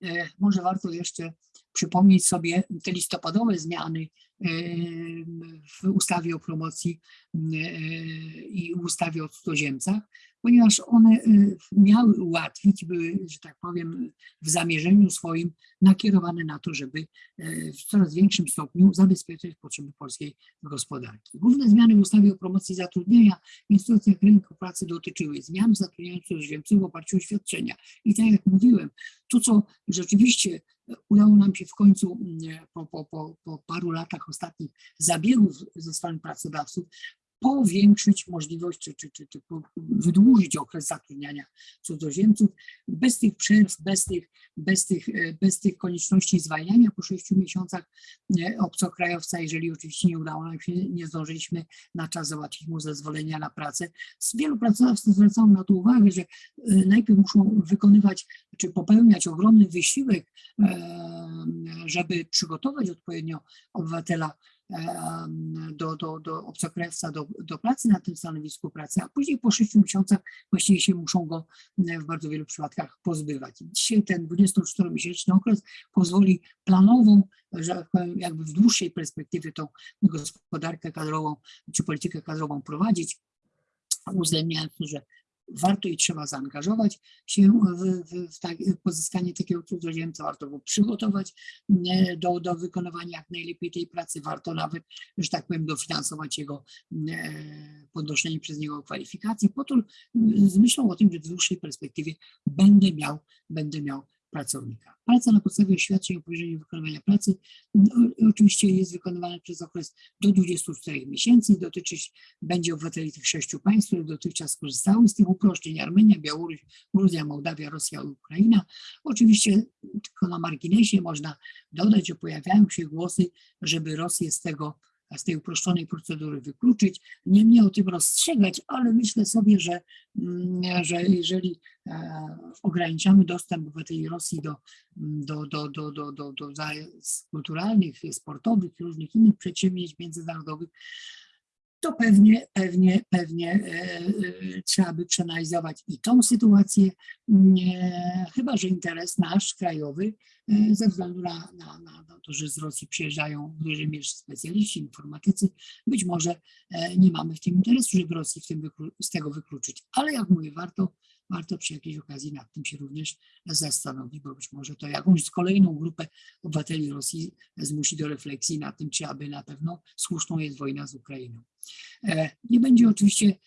e, może warto jeszcze przypomnieć sobie te listopadowe zmiany w ustawie o promocji i ustawie o cudzoziemcach, ponieważ one miały ułatwić, były, że tak powiem, w zamierzeniu swoim nakierowane na to, żeby w coraz większym stopniu zabezpieczyć potrzeby polskiej gospodarki. Główne zmiany w ustawie o promocji zatrudnienia w instytucjach rynku pracy dotyczyły zmian zatrudniania cudzoziemców w oparciu o świadczenia. I tak jak mówiłem, to co rzeczywiście udało nam się w końcu po, po, po, po paru latach ostatnich zabiegów ze strony pracodawców powiększyć możliwość, czy, czy, czy, czy wydłużyć okres zatrudniania cudzoziemców bez tych przerw, bez tych, bez tych, bez tych konieczności zwalniania po sześciu miesiącach obcokrajowca, jeżeli oczywiście nie udało nam się, nie zdążyliśmy na czas załatwić mu zezwolenia na pracę. Z wielu pracodawców zwracają na to uwagę, że najpierw muszą wykonywać, czy popełniać ogromny wysiłek, żeby przygotować odpowiednio obywatela do, do, do obcokrajowca do, do pracy na tym stanowisku pracy, a później po 6 miesiącach właściwie się muszą go w bardzo wielu przypadkach pozbywać. Dzisiaj ten 24-miesięczny okres pozwoli planową, że jakby w dłuższej perspektywie tą gospodarkę kadrową czy politykę kadrową prowadzić, uwzględniając, że warto i trzeba zaangażować się w, w, w, tak, pozyskanie takiego cudzoziemca, warto go przygotować do, do wykonywania jak najlepiej tej pracy, warto nawet, że tak powiem, dofinansować jego podnoszenie przez niego kwalifikacji, po to z myślą o tym, że w dłuższej perspektywie będę miał, będę miał pracownika. Praca na podstawie oświadczeń o powierzeniu wykonywania pracy no, oczywiście jest wykonywana przez okres do 24 miesięcy. Dotyczyć będzie obywateli tych sześciu państw, które dotychczas korzystały z tych uproszczeń. Armenia, Białoruś, Gruzja, Mołdawia, Rosja i Ukraina. Oczywiście tylko na marginesie można dodać, że pojawiają się głosy, żeby Rosję z tego z tej uproszczonej procedury wykluczyć, nie mnie o tym rozstrzegać, ale myślę sobie, że, mm, że jeżeli e, ograniczamy dostęp obywateli Rosji do, do, do, do, do, do, do kulturalnych, sportowych, różnych innych przedsięwzięć międzynarodowych, to pewnie, pewnie, pewnie e, e, trzeba by przeanalizować i tą sytuację, chyba że interes nasz krajowy, e, ze względu na, na, na to, że z Rosji przyjeżdżają w dużej mierze specjaliści, informatycy, być może nie mamy w tym interesu, żeby Rosji w tym z tego wykluczyć. Ale jak mówię, warto warto przy jakiejś okazji nad tym się również zastanowić, bo być może to jakąś kolejną grupę obywateli Rosji zmusi do refleksji nad tym, czy aby na pewno słuszną jest wojna z Ukrainą. E, nie będzie oczywiście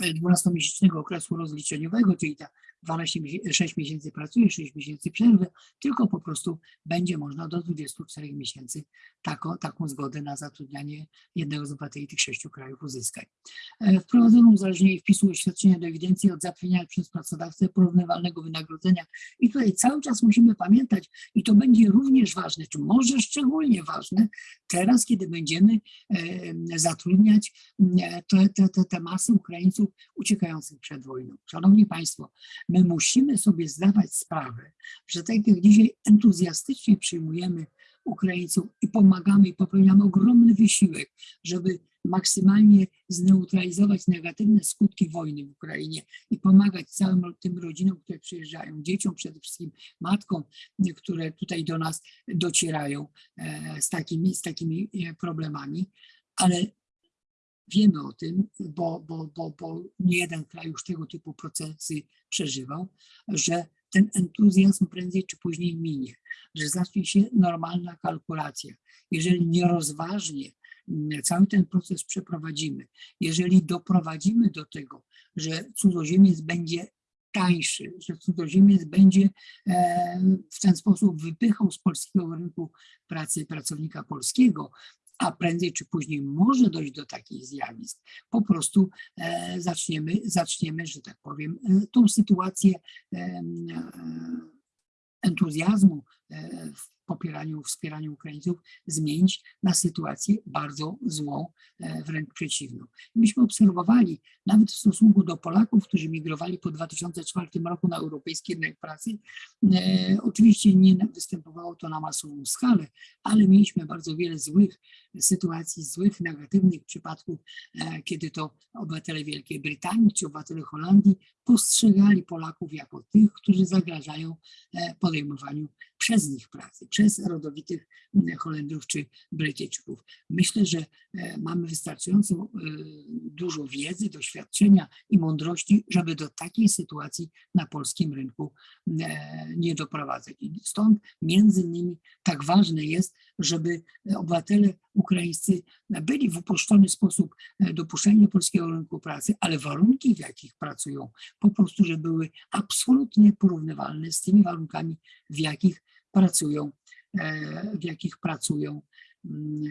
12-miesięcznego e, okresu rozliczeniowego, czyli ta 12, 6 miesięcy pracuje, 6 miesięcy przerwy, tylko po prostu będzie można do 24 miesięcy taką, taką zgodę na zatrudnianie jednego z obywateli tych sześciu krajów uzyskać. E, wprowadzono uzależnienie wpisu oświadczenia do ewidencji od zapewniania przez pracodawcę porównywalnego wynagrodzenia. I tutaj cały czas musimy pamiętać, i to będzie również ważne, czy może szczególnie ważne, teraz, kiedy będziemy zatrudniać te, te, te, te masy Ukraińców uciekających przed wojną. Szanowni Państwo, my musimy sobie zdawać sprawę, że tak jak dzisiaj entuzjastycznie przyjmujemy Ukraińców i pomagamy i popełniamy ogromny wysiłek, żeby maksymalnie zneutralizować negatywne skutki wojny w Ukrainie i pomagać całym tym rodzinom, które przyjeżdżają, dzieciom przede wszystkim, matkom, które tutaj do nas docierają e, z takimi, z takimi e, problemami, ale wiemy o tym, bo, bo, bo, bo nie jeden kraj już tego typu procesy przeżywał, że ten entuzjazm prędzej czy później minie, że zacznie się normalna kalkulacja. Jeżeli nierozważnie mm, cały ten proces przeprowadzimy, jeżeli doprowadzimy do tego, że cudzoziemiec będzie tańszy, że cudzoziemiec będzie e, w ten sposób wypychał z polskiego rynku pracy pracownika polskiego, a prędzej czy później może dojść do takich zjawisk, po prostu e, zaczniemy, zaczniemy, że tak powiem, e, tą sytuację e, entuzjazmu popieraniu, wspieraniu Ukraińców zmienić na sytuację bardzo złą, e, wręcz przeciwną. Myśmy obserwowali nawet w stosunku do Polaków, którzy migrowali po 2004 roku na europejski rynek pracy, e, oczywiście nie występowało to na masową skalę, ale mieliśmy bardzo wiele złych sytuacji, złych, negatywnych przypadków, e, kiedy to obywatele Wielkiej Brytanii czy obywatele Holandii postrzegali Polaków jako tych, którzy zagrażają podejmowaniu przez nich pracy, przez rodowitych m, Holendrów czy Brytyjczyków. Myślę, że e, mamy wystarczająco e, dużo wiedzy, doświadczenia i mądrości, żeby do takiej sytuacji na polskim rynku e, nie doprowadzać. I stąd między innymi tak ważne jest, żeby obywatele ukraińscy byli w uproszczony sposób dopuszczeni do polskiego rynku pracy, ale warunki, w jakich pracują, po prostu, że były absolutnie porównywalne z tymi warunkami, w jakich pracują, w jakich pracują mm,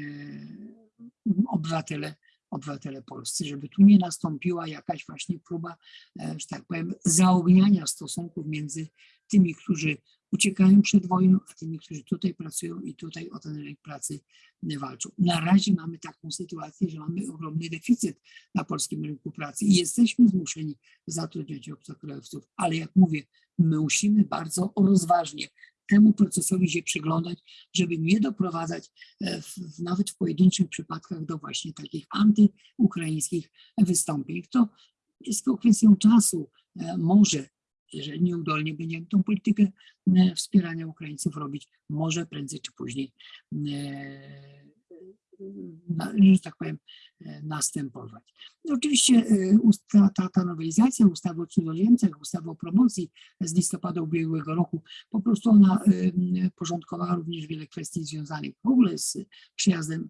e, obywatele, obywatele polscy, żeby tu nie nastąpiła jakaś właśnie próba, że tak powiem, zaogniania stosunków między tymi, którzy uciekają przed wojną, a tymi, którzy tutaj pracują i tutaj o ten rynek pracy walczą. Na razie mamy taką sytuację, że mamy ogromny deficyt na polskim rynku pracy i jesteśmy zmuszeni zatrudniać obcokrajowców, ale jak mówię, my musimy bardzo rozważnie temu procesowi się przyglądać, żeby nie doprowadzać e, w, nawet w pojedynczych przypadkach do właśnie takich antyukraińskich wystąpień. To jest tylko kwestią czasu. E, może jeżeli nieudolnie będziemy tą politykę e, wspierania Ukraińców robić, może prędzej czy później, że tak powiem, e, następować. I oczywiście ta, ta, ta nowelizacja ustawy o cudzoziemcach, ustawy o promocji z listopada ubiegłego roku, po prostu ona porządkowała również wiele kwestii związanych w ogóle z przyjazdem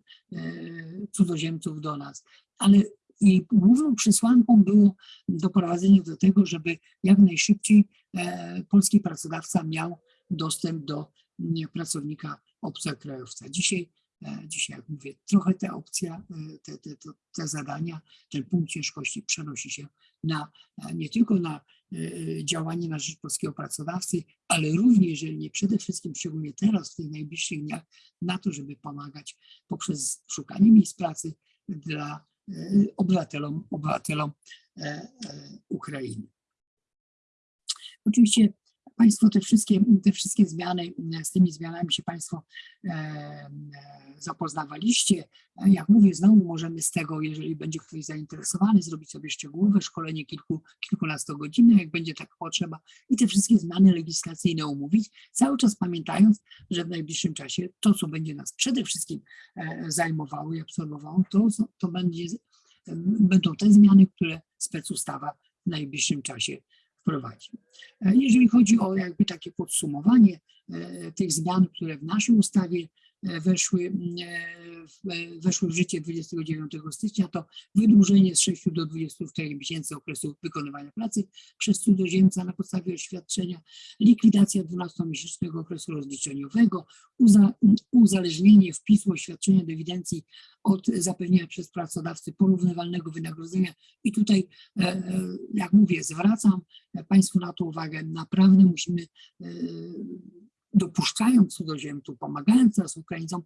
cudzoziemców do nas, ale i główną przesłanką było doprowadzenie do tego, żeby jak najszybciej e, polski pracodawca miał dostęp do nie, pracownika obcokrajowca. Dzisiaj, e, dzisiaj, jak mówię, trochę ta opcja, e, te, te, te, te zadania, ten punkt ciężkości przenosi się na, nie tylko na działanie na rzecz polskiego pracodawcy, ale również, jeżeli nie przede wszystkim, szczególnie teraz, w tych najbliższych dniach, na to, żeby pomagać poprzez szukanie miejsc pracy dla obywatelom, obywatelom e, e, Ukrainy. Oczywiście Państwo te wszystkie, te wszystkie zmiany, z tymi zmianami się Państwo e, zapoznawaliście. Jak mówię, znowu możemy z tego, jeżeli będzie ktoś zainteresowany, zrobić sobie szczegółowe szkolenie kilku, kilkunastogodzinne, jak będzie tak potrzeba i te wszystkie zmiany legislacyjne omówić, cały czas pamiętając, że w najbliższym czasie to, co będzie nas przede wszystkim zajmowało i absorbowało, to, to będzie, będą te zmiany, które specustawa w najbliższym czasie E, jeżeli chodzi o jakby takie podsumowanie e, tych zmian, które w naszej ustawie weszły, weszły w życie 29 stycznia, to wydłużenie z 6 do 24 miesięcy okresu wykonywania pracy przez cudzoziemca na podstawie oświadczenia, likwidacja 12-miesięcznego okresu rozliczeniowego, uza, uzależnienie wpisu oświadczenia do ewidencji od zapewnienia przez pracodawcy porównywalnego wynagrodzenia. I tutaj, jak mówię, zwracam Państwu na to uwagę. Naprawdę musimy, dopuszczając cudzoziemców, pomagając teraz Ukraińcom,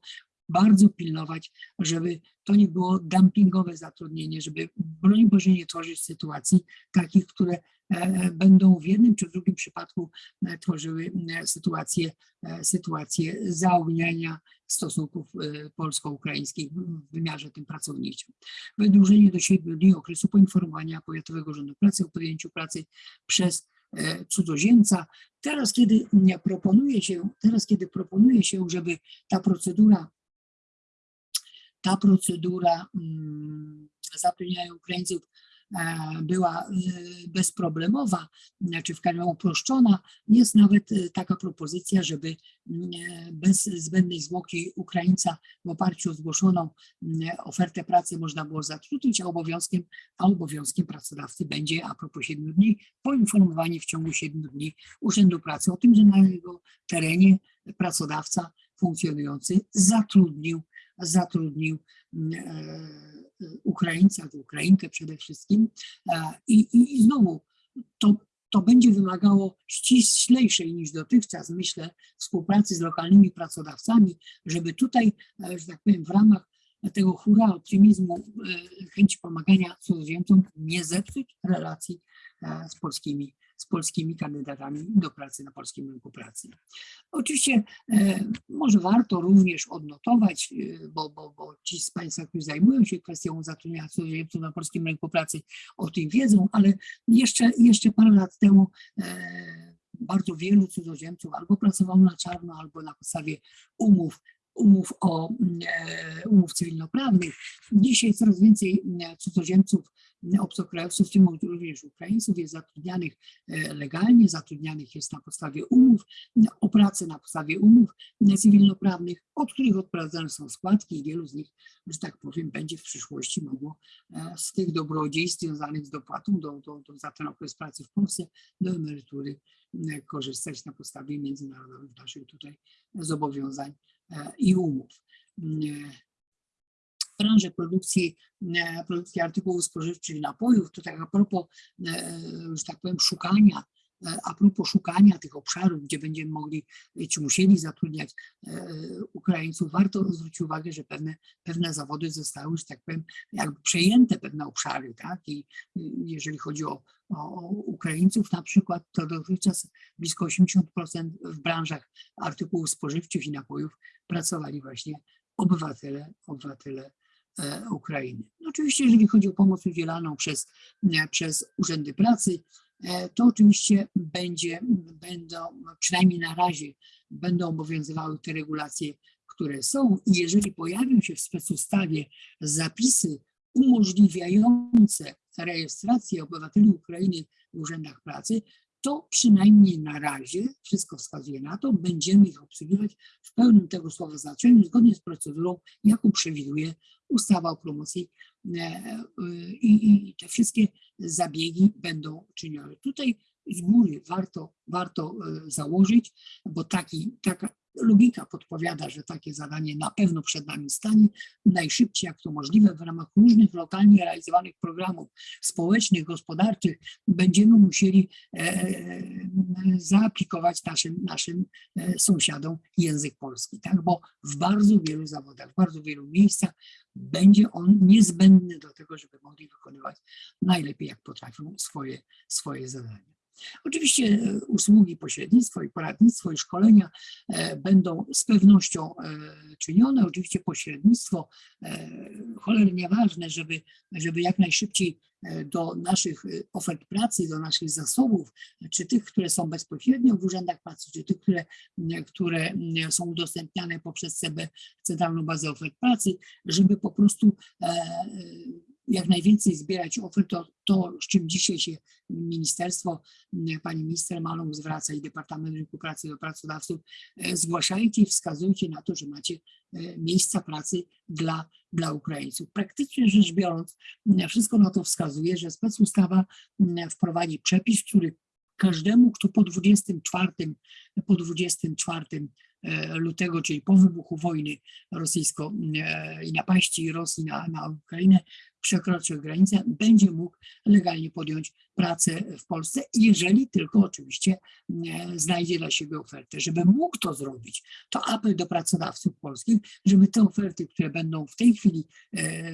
bardzo pilnować, żeby to nie było dumpingowe zatrudnienie, żeby broń Boże nie tworzyć sytuacji takich, które e, będą w jednym czy w drugim przypadku e, tworzyły e, sytuację, sytuację zaogniania stosunków polsko-ukraińskich w wymiarze tym pracowniczym. Wydłużenie do 7 dni okresu poinformowania Powiatowego Urzędu Pracy o podjęciu pracy przez cudzoziemca. Teraz, kiedy proponuje się, teraz, kiedy proponuje się, żeby ta procedura ta procedura mm, zapewniania Ukraińców e, była e, bezproblemowa, znaczy w każdym uproszczona. Jest nawet e, taka propozycja, żeby mm, bez zbędnej zwłoki Ukraińca w oparciu o zgłoszoną mm, ofertę pracy można było zatrudnić, a obowiązkiem, a obowiązkiem pracodawcy będzie a propos 7 dni poinformowanie w ciągu 7 dni Urzędu Pracy o tym, że na jego terenie pracodawca funkcjonujący zatrudnił zatrudnił mm, e, Ukraińca, Ukrainkę przede wszystkim. E, I, i, i znowu to, to będzie wymagało ściślejszej niż dotychczas, myślę, współpracy z lokalnymi pracodawcami, żeby tutaj, e, że tak powiem, w ramach tego hura optymizmu, e, chęci pomagania cudzoziemcom nie zepsuć relacji e, z polskimi, z polskimi kandydatami do pracy na polskim rynku pracy. Oczywiście e, może warto również odnotować, e, bo, bo, bo ci z Państwa, którzy zajmują się kwestią zatrudnienia cudzoziemców na polskim rynku pracy, o tym wiedzą, ale jeszcze, jeszcze parę lat temu e, bardzo wielu cudzoziemców albo pracowało na czarno, albo na podstawie umów umów, o, e, umów cywilnoprawnych. Dzisiaj coraz więcej e, cudzoziemców, e, obcokrajowców, w tym również Ukraińców, jest zatrudnianych legalnie, zatrudnianych jest na podstawie umów, o pracę na podstawie umów cywilnoprawnych, od których odprowadzane są składki i wielu z nich, że tak powiem, będzie w przyszłości mogło z tych dobrodziejstw związanych z dopłatą do, do, do, za ten okres pracy w Polsce do emerytury korzystać na podstawie międzynarodowych naszych tutaj zobowiązań i umów. W branży produkcji, produkcji artykułów spożywczych i napojów, to tak a propos, że tak powiem, szukania a propos szukania tych obszarów, gdzie będziemy mogli, czy musieli zatrudniać Ukraińców, warto zwrócić uwagę, że pewne, pewne zawody zostały, że tak powiem, jakby przejęte pewne obszary, tak? I jeżeli chodzi o, o Ukraińców na przykład, to dotychczas blisko 80% w branżach artykułów spożywczych i napojów pracowali właśnie obywatele, obywatele e, Ukrainy. No oczywiście, jeżeli chodzi o pomoc udzielaną przez, przez urzędy pracy, e, to oczywiście będzie, będą, przynajmniej na razie, będą obowiązywały te regulacje, które są. I jeżeli pojawią się w specustawie zapisy umożliwiające rejestrację obywateli Ukrainy w urzędach pracy, to przynajmniej na razie, wszystko wskazuje na to, będziemy ich obsługiwać w pełnym tego słowa znaczeniu, zgodnie z procedurą, jaką przewiduje ustawa o promocji e, e, i, i te wszystkie zabiegi będą czynione. Tutaj z góry warto, warto e, założyć, bo taki, taka, logika podpowiada, że takie zadanie na pewno przed nami stanie najszybciej jak to możliwe w ramach różnych lokalnie realizowanych programów społecznych, gospodarczych będziemy musieli e, zaaplikować naszym, naszym e, sąsiadom język polski, tak? bo w bardzo wielu zawodach, w bardzo wielu miejscach będzie on niezbędny do tego, żeby mogli wykonywać najlepiej jak potrafią swoje, swoje zadania. Oczywiście e, usługi pośrednictwo i poradnictwo i szkolenia e, będą z pewnością e, czynione. Oczywiście pośrednictwo cholernie ważne, żeby, żeby jak najszybciej do naszych ofert pracy, do naszych zasobów, czy tych, które są bezpośrednio w urzędach pracy, czy tych, które, które są udostępniane poprzez CB, Centralną Bazę Ofert Pracy, żeby po prostu jak najwięcej zbierać ofert, to, to z czym dzisiaj się ministerstwo, pani minister Malą zwraca i Departament Rynku Pracy do pracodawców, e, zgłaszajcie i wskazujcie na to, że macie e, miejsca pracy dla, dla Ukraińców. Praktycznie rzecz biorąc, wszystko na to wskazuje, że specustawa wprowadzi przepis, który każdemu, kto po 24, po 24 E, lutego, czyli po wybuchu wojny rosyjsko i napaści Rosji na, na Ukrainę, przekroczy granicę, będzie mógł legalnie podjąć pracę w Polsce, jeżeli tylko oczywiście e, znajdzie dla siebie ofertę. Żeby mógł to zrobić, to apel do pracodawców polskich, żeby te oferty, które będą w tej chwili e,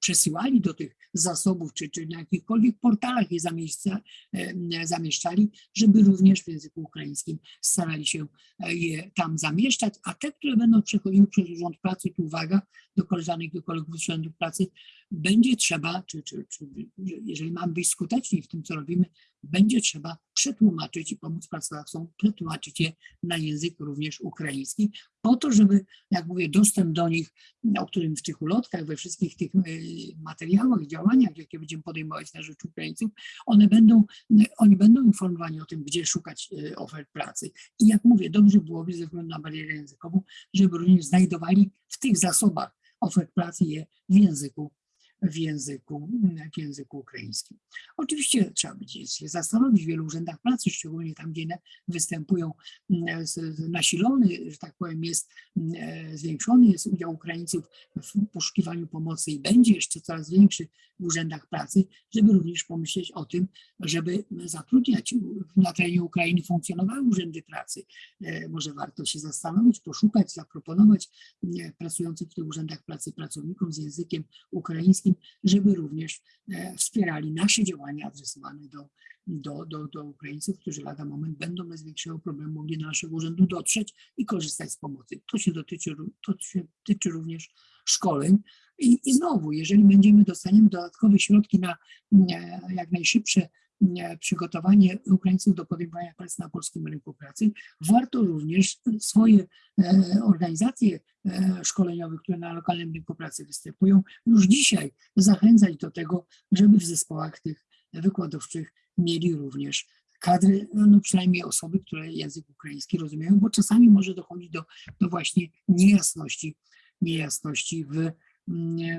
przesyłali do tych zasobów, czy, czy na jakichkolwiek portalach je zamieszcza, e, zamieszczali, żeby również w języku ukraińskim starali się je tam zamieszczać, a te, które będą przechodziły przez Urząd Pracy, tu uwaga do koleżanek i kolegów z Urzędu Pracy, będzie trzeba, czy, czy, czy jeżeli mamy być skuteczni w tym, co robimy, będzie trzeba przetłumaczyć i pomóc pracodawcom przetłumaczyć je na język również ukraiński, po to, żeby, jak mówię, dostęp do nich, o którym w tych ulotkach, we wszystkich tych e, materiałach, działaniach, jakie będziemy podejmować na rzecz Ukraińców, one będą, oni będą informowani o tym, gdzie szukać e, ofert pracy. I jak mówię, dobrze byłoby ze względu na barierę językową, żeby również znajdowali w tych zasobach ofert pracy je w języku w języku, w języku ukraińskim. Oczywiście trzeba będzie się zastanowić w wielu urzędach pracy, szczególnie tam, gdzie występują nasilony, że tak powiem, jest zwiększony jest udział Ukraińców w poszukiwaniu pomocy i będzie jeszcze coraz większy w urzędach pracy, żeby również pomyśleć o tym, żeby zatrudniać na terenie Ukrainy funkcjonowały urzędy pracy. Może warto się zastanowić, poszukać, zaproponować pracujących w tych urzędach pracy pracownikom z językiem ukraińskim, żeby również wspierali nasze działania adresowane do, do, do, do Ukraińców, którzy lada moment będą bez większego problemu mogli do naszego urzędu dotrzeć i korzystać z pomocy. To się dotyczy, to się tyczy również szkoleń. I, I znowu, jeżeli będziemy dostaniemy dodatkowe środki na jak najszybsze przygotowanie Ukraińców do podejmowania pracy na polskim rynku pracy, warto również swoje e, organizacje e, szkoleniowe, które na lokalnym rynku pracy występują, już dzisiaj zachęcać do tego, żeby w zespołach tych wykładowczych mieli również kadry, no przynajmniej osoby, które język ukraiński rozumieją, bo czasami może dochodzić do, do właśnie niejasności, niejasności w,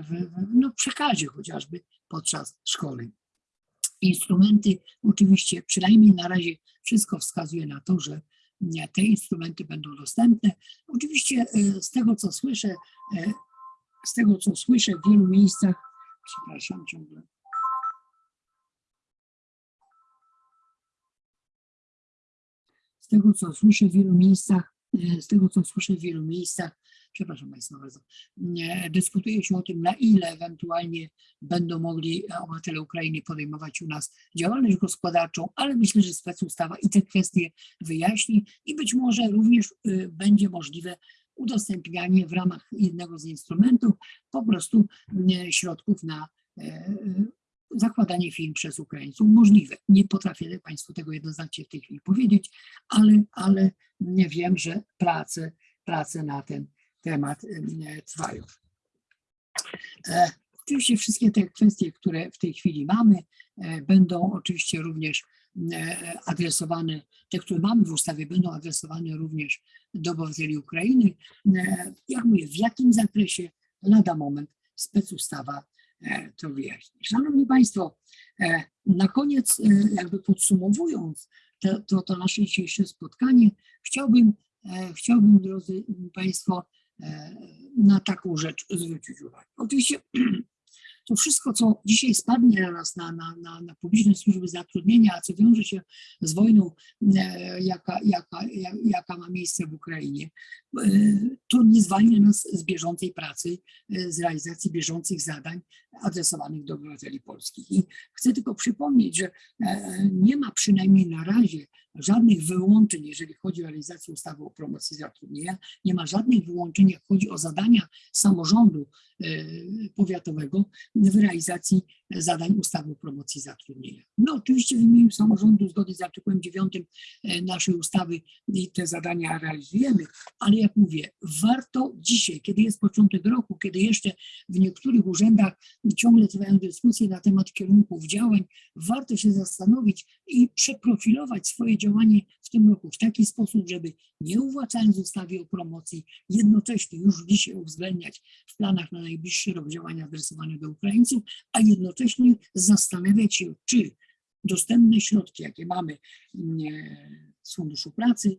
w, w no przekazie chociażby podczas szkoleń. Instrumenty, oczywiście, przynajmniej na razie wszystko wskazuje na to, że te instrumenty będą dostępne. Oczywiście e, z tego, co słyszę, e, z tego, co słyszę w wielu miejscach, przepraszam ciągle. Z tego, co słyszę w wielu miejscach, e, z tego, co słyszę w wielu miejscach, przepraszam Państwa bardzo, dyskutuje się o tym, na ile ewentualnie będą mogli obywatele Ukrainy podejmować u nas działalność gospodarczą, ale myślę, że specustawa i te kwestie wyjaśni i być może również y, będzie możliwe udostępnianie w ramach jednego z instrumentów po prostu y, środków na e, zakładanie firm przez Ukraińców możliwe. Nie potrafię Państwu tego jednoznacznie w tej chwili powiedzieć, ale, ale wiem, że prace, prace na ten temat trwają. E, oczywiście wszystkie te kwestie, które w tej chwili mamy, e, będą oczywiście również e, adresowane, te, które mamy w ustawie, będą adresowane również do obywateli Ukrainy. Jak mówię, w jakim zakresie lada moment specustawa to wyjaśni. Szanowni Państwo, na koniec, jakby podsumowując to, to, to nasze dzisiejsze spotkanie, chciałbym, chciałbym, drodzy Państwo, E, na taką rzecz zwrócić uwagę. Oczywiście to wszystko, co dzisiaj spadnie na nas, na, na, na, na publiczne służby zatrudnienia, a co wiąże się z wojną, e, jaka, jaka, jaka ma miejsce w Ukrainie, e, to nie zwalnia nas z bieżącej pracy, z realizacji bieżących zadań adresowanych do obywateli polskich. I chcę tylko przypomnieć, że nie ma przynajmniej na razie żadnych wyłączeń, jeżeli chodzi o realizację ustawy o promocji zatrudnienia, nie ma żadnych wyłączeń, jak chodzi o zadania samorządu e, powiatowego w realizacji zadań ustawy o promocji zatrudnienia. No oczywiście w imieniu samorządu zgodnie z artykułem 9 e, naszej ustawy te zadania realizujemy, ale jak mówię, warto dzisiaj, kiedy jest początek roku, kiedy jeszcze w niektórych urzędach ciągle trwają dyskusje na temat kierunków działań, warto się zastanowić i przeprofilować swoje działanie w tym roku w taki sposób, żeby nie uwłaczając ustawy o promocji, jednocześnie już dzisiaj uwzględniać w planach na najbliższy rok działania adresowane do Ukraińców, a jednocześnie zastanawiać się, czy dostępne środki, jakie mamy z Funduszu Pracy,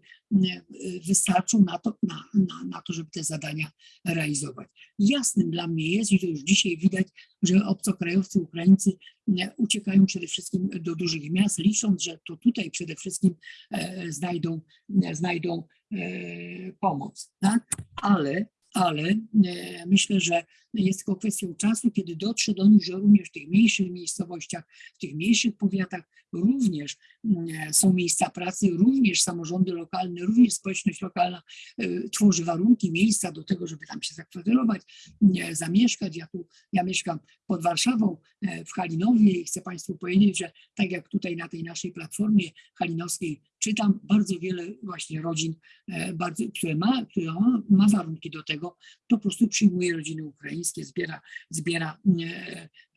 wystarczą na to, na, na, na to, żeby te zadania realizować. Jasnym dla mnie jest, i to już dzisiaj widać, że obcokrajowcy, Ukraińcy uciekają przede wszystkim do dużych miast, licząc, że to tutaj przede wszystkim e, znajdą, znajdą e, pomoc. Tak? Ale ale e, myślę, że jest tylko kwestią czasu, kiedy dotrze do nich, że również w tych mniejszych miejscowościach, w tych mniejszych powiatach również e, są miejsca pracy, również samorządy lokalne, również społeczność lokalna e, tworzy warunki, miejsca do tego, żeby tam się zakwaterować, zamieszkać. Ja tu, ja mieszkam pod Warszawą, w Halinowie i chcę Państwu powiedzieć, że tak jak tutaj na tej naszej platformie halinowskiej czytam bardzo wiele właśnie rodzin, bardzo, które, ma, które ma warunki do tego, to po prostu przyjmuje rodziny ukraińskie, zbiera, zbiera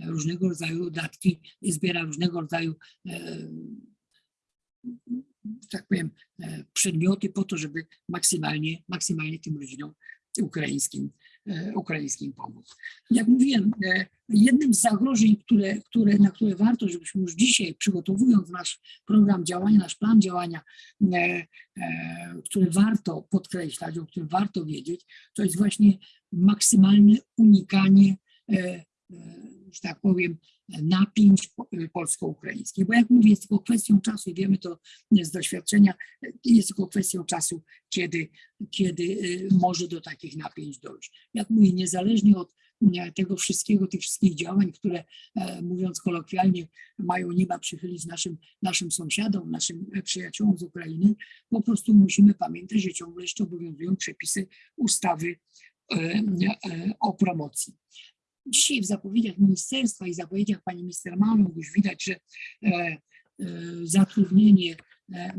różnego rodzaju dodatki, zbiera różnego rodzaju tak powiem, przedmioty po to, żeby maksymalnie, maksymalnie tym rodzinom ukraińskim e, ukraińskim pomóc. Jak mówiłem, e, jednym z zagrożeń, które, które, na które warto, żebyśmy już dzisiaj, przygotowując nasz program działania, nasz plan działania, e, który warto podkreślać, o którym warto wiedzieć, to jest właśnie maksymalne unikanie, że tak powiem, napięć polsko-ukraińskich. Bo jak mówię, jest tylko kwestią czasu i wiemy to z doświadczenia, jest tylko kwestią czasu, kiedy, kiedy y, może do takich napięć dojść. Jak mówię, niezależnie od tego wszystkiego, tych wszystkich działań, które e, mówiąc kolokwialnie mają nieba przychylić naszym, naszym sąsiadom, naszym przyjaciołom z Ukrainy, po prostu musimy pamiętać, że ciągle jeszcze obowiązują przepisy ustawy o promocji. Dzisiaj w zapowiedziach ministerstwa i zapowiedziach pani minister Maląg już widać, że e, e, zatrudnienie, e,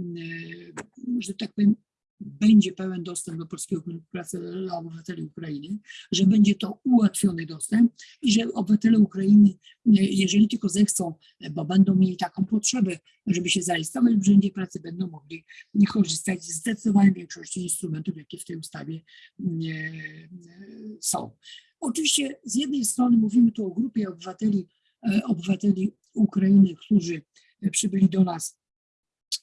że tak powiem, będzie pełen dostęp do polskiego rynku pracy dla obywateli Ukrainy, że będzie to ułatwiony dostęp i że obywatele Ukrainy, jeżeli tylko zechcą, bo będą mieli taką potrzebę, żeby się zarejestrować w Urzędzie Pracy, będą mogli korzystać z zdecydowanej większości instrumentów, jakie w tej ustawie są. Oczywiście z jednej strony mówimy tu o grupie obywateli, e, obywateli Ukrainy, którzy przybyli do nas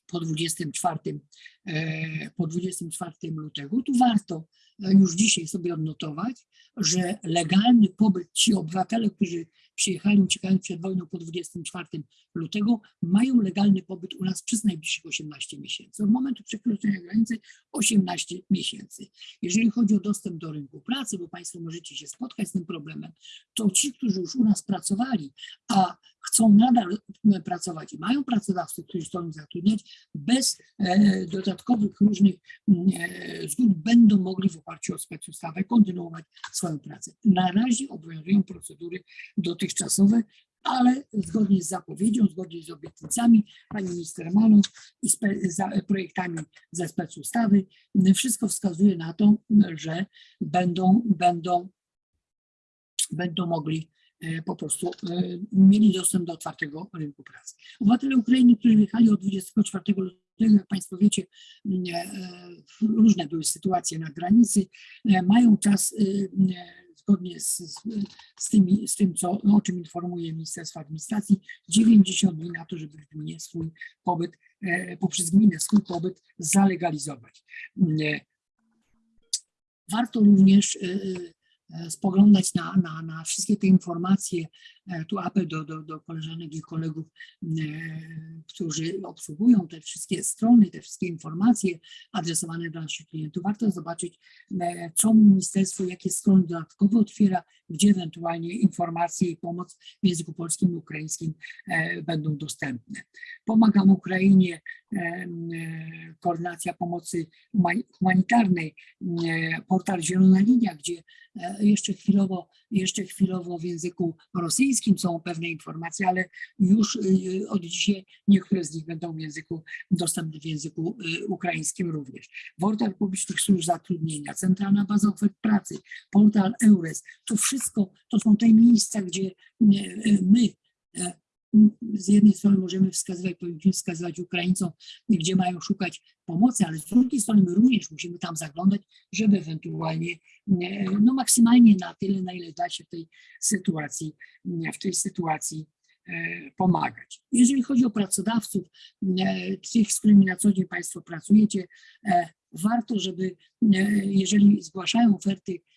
po 24, e, po 24 lutego. Tu warto e, już dzisiaj sobie odnotować, że legalny pobyt, ci obywatele, którzy przyjechali uciekając przed wojną po 24 lutego, mają legalny pobyt u nas przez najbliższych 18 miesięcy. Od momentu przekroczenia granicy 18 miesięcy. Jeżeli chodzi o dostęp do rynku pracy, bo Państwo możecie się spotkać z tym problemem, to ci, którzy już u nas pracowali, a chcą nadal pracować i mają pracodawców, którzy chcą ich zatrudniać, bez e, dodatkowych różnych e, zgód będą mogli w oparciu o specustawę kontynuować swoją pracę. Na razie obowiązują procedury dotychczasowe, ale zgodnie z zapowiedzią, zgodnie z obietnicami pani minister Malą i za projektami ze specustawy, wszystko wskazuje na to, że będą, będą, będą mogli po prostu e, mieli dostęp do otwartego rynku pracy. Obywatele Ukrainy, którzy wyjechali od 24 lutego, jak Państwo wiecie, e, różne były sytuacje na granicy, mają czas zgodnie z, z, z, tymi, z tym, co, o czym informuje Ministerstwo Administracji, 90 dni na to, żeby w gminie swój pobyt, e, poprzez gminę swój pobyt zalegalizować. E, warto również e, e spoglądać na, na, na wszystkie te informacje, E, tu apel do, do, do koleżanek i kolegów, e, którzy obsługują te wszystkie strony, te wszystkie informacje adresowane do naszych klientów. Warto zobaczyć, e, co ministerstwo, jakie strony dodatkowe otwiera, gdzie ewentualnie informacje i pomoc w języku polskim i ukraińskim będą dostępne. Pomagam Ukrainie, koordynacja pomocy humanitarnej, portal Zielona Linia, gdzie jeszcze chwilowo, jeszcze chwilowo w języku rosyjskim są pewne informacje, ale już y, od dzisiaj niektóre z nich będą w języku dostępne w języku y, ukraińskim również. Portal publicznych służb zatrudnienia, centralna baza ofert pracy, portal EURES, to wszystko to są te miejsca, gdzie y, my z jednej strony możemy wskazywać, powinniśmy wskazywać Ukraińcom, gdzie mają szukać pomocy, ale z drugiej strony my również musimy tam zaglądać, żeby ewentualnie, no maksymalnie na tyle, na ile da się w tej sytuacji, w tej sytuacji e, pomagać. Jeżeli chodzi o pracodawców, e, tych, z którymi na co dzień Państwo pracujecie, e, warto, żeby jeżeli zgłaszają oferty E,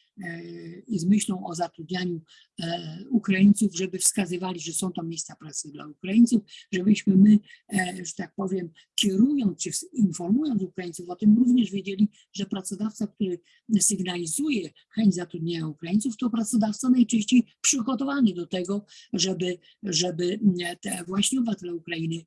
i z myślą o zatrudnianiu e, Ukraińców, żeby wskazywali, że są to miejsca pracy dla Ukraińców, żebyśmy my, e, że tak powiem, kierując czy informując Ukraińców o tym, również wiedzieli, że pracodawca, który sygnalizuje chęć zatrudnienia Ukraińców, to pracodawca najczęściej przygotowany do tego, żeby, żeby te właśnie obywatele Ukrainy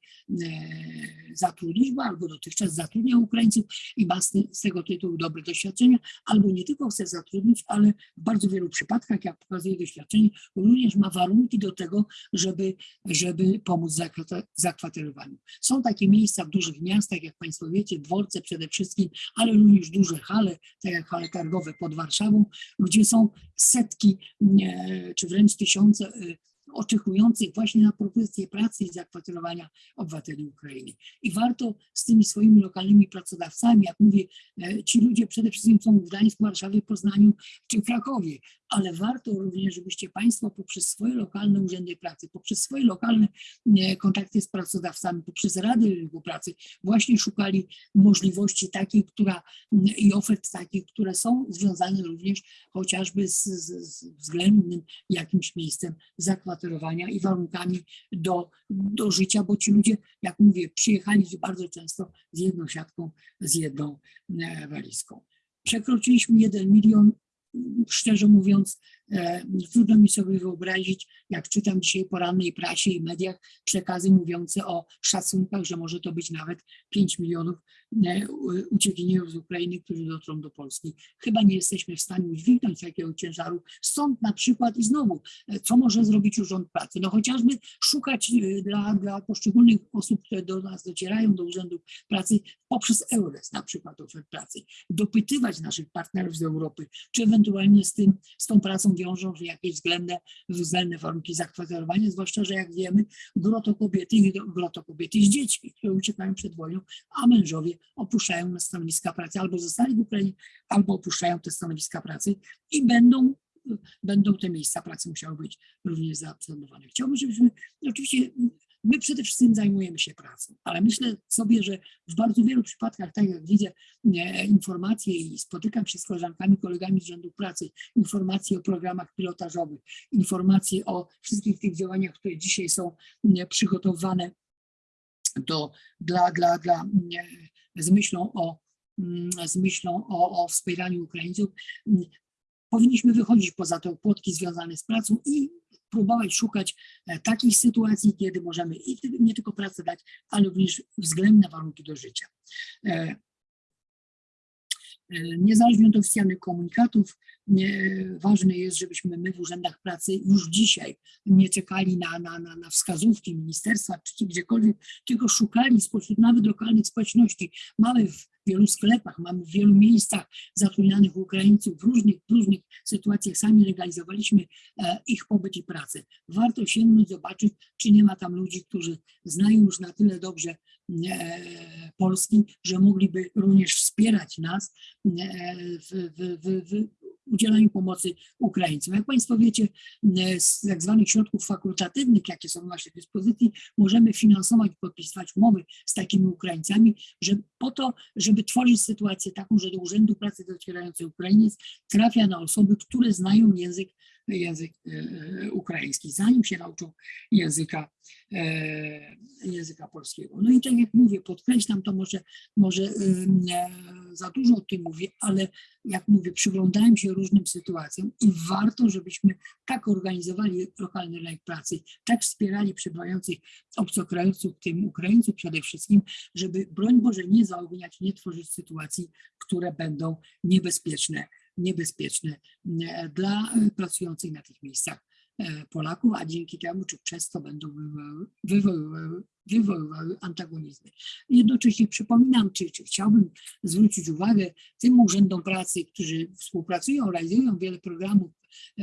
zatrudnić, bo albo dotychczas zatrudniał Ukraińców i ma z tego tytułu dobre doświadczenia, albo nie tylko chce zatrudnić, ale ale w bardzo wielu przypadkach, jak pokazuje doświadczenie, również ma warunki do tego, żeby, żeby pomóc zakwaterowaniu. Są takie miejsca w dużych miastach, jak Państwo wiecie, dworce przede wszystkim, ale również duże hale, tak jak hale targowe pod Warszawą, gdzie są setki czy wręcz tysiące oczekujących właśnie na propozycję pracy i zakwaterowania obywateli Ukrainy. I warto z tymi swoimi lokalnymi pracodawcami, jak mówię, e, ci ludzie przede wszystkim są w Gdańsku, Warszawie, Poznaniu czy Krakowie, ale warto również, żebyście Państwo poprzez swoje lokalne urzędy pracy, poprzez swoje lokalne e, kontakty z pracodawcami, poprzez Rady Rynku Pracy właśnie szukali możliwości takiej, która i ofert takich, które są związane również chociażby z, z, z względnym jakimś miejscem zakwaterowania i warunkami do, do życia, bo ci ludzie, jak mówię, przyjechali bardzo często z jedną siatką, z jedną e, walizką. Przekroczyliśmy 1 milion szczerze mówiąc, trudno mi sobie wyobrazić, jak czytam dzisiaj po rannej prasie i mediach przekazy mówiące o szacunkach, że może to być nawet 5 milionów e, uciekinierów z Ukrainy, którzy dotrą do Polski. Chyba nie jesteśmy w stanie udźwignąć takiego ciężaru. Stąd na przykład i znowu, e, co może zrobić Urząd Pracy? No chociażby szukać dla, dla poszczególnych osób, które do nas docierają, do Urzędu Pracy poprzez EURES na przykład ofert pracy, dopytywać naszych partnerów z Europy, czy ewentualnie z, tym, z tą pracą wiążą się jakieś względne, względne warunki zakwaterowania, zwłaszcza, że jak wiemy, gro to kobiety, gro to kobiety z dziećmi, które uciekają przed wojną, a mężowie opuszczają stanowiska pracy, albo zostali w Ukrainie, albo opuszczają te stanowiska pracy i będą będą te miejsca pracy musiały być również zaabsorbowane. Chciałbym, żebyśmy oczywiście My przede wszystkim zajmujemy się pracą, ale myślę sobie, że w bardzo wielu przypadkach, tak jak widzę e, informacje i spotykam się z koleżankami, kolegami z rzędu pracy, informacje o programach pilotażowych, informacje o wszystkich tych działaniach, które dzisiaj są e, przygotowane do, dla, dla, dla, e, z myślą o mm, z myślą o, o wspieraniu Ukraińców, powinniśmy wychodzić poza te płotki związane z pracą i próbować szukać e, takich sytuacji, kiedy możemy i nie tylko pracę dać, ale również względne warunki do życia. Niezależnie od oficjalnych komunikatów, ważne jest, żebyśmy my w urzędach pracy już dzisiaj nie czekali na, na, na, na wskazówki ministerstwa czy gdziekolwiek, tylko szukali spośród nawet lokalnych społeczności. Mamy w wielu sklepach, mamy w wielu miejscach zatrudnianych Ukraińców w różnych, różnych sytuacjach. Sami legalizowaliśmy e, ich pobyt i pracę. Warto sięgnąć, zobaczyć, czy nie ma tam ludzi, którzy znają już na tyle dobrze e, Polski, że mogliby również wspierać nas e, w, w, w, w udzielaniu pomocy Ukraińcom. Jak Państwo wiecie, z tak zwanych środków fakultatywnych, jakie są w naszej dyspozycji, możemy finansować, podpisywać umowy z takimi Ukraińcami, że po to, żeby tworzyć sytuację taką, że do Urzędu Pracy docierający Ukrainiec trafia na osoby, które znają język język e, ukraiński, zanim się nauczą języka, e, języka polskiego. No i tak jak mówię, podkreślam to może, może e, za dużo o tym mówię, ale jak mówię, przyglądałem się różnym sytuacjom i warto, żebyśmy tak organizowali lokalny rynek pracy, tak wspierali przybywających obcokrajowców, tym Ukraińców przede wszystkim, żeby broń Boże nie zaogniać, nie tworzyć sytuacji, które będą niebezpieczne niebezpieczne e, dla pracujących na tych miejscach e, Polaków, a dzięki temu, czy przez to będą wywoływały, wywoływały antagonizmy. Jednocześnie przypominam, czy, czy chciałbym zwrócić uwagę tym urzędom pracy, którzy współpracują, realizują wiele programów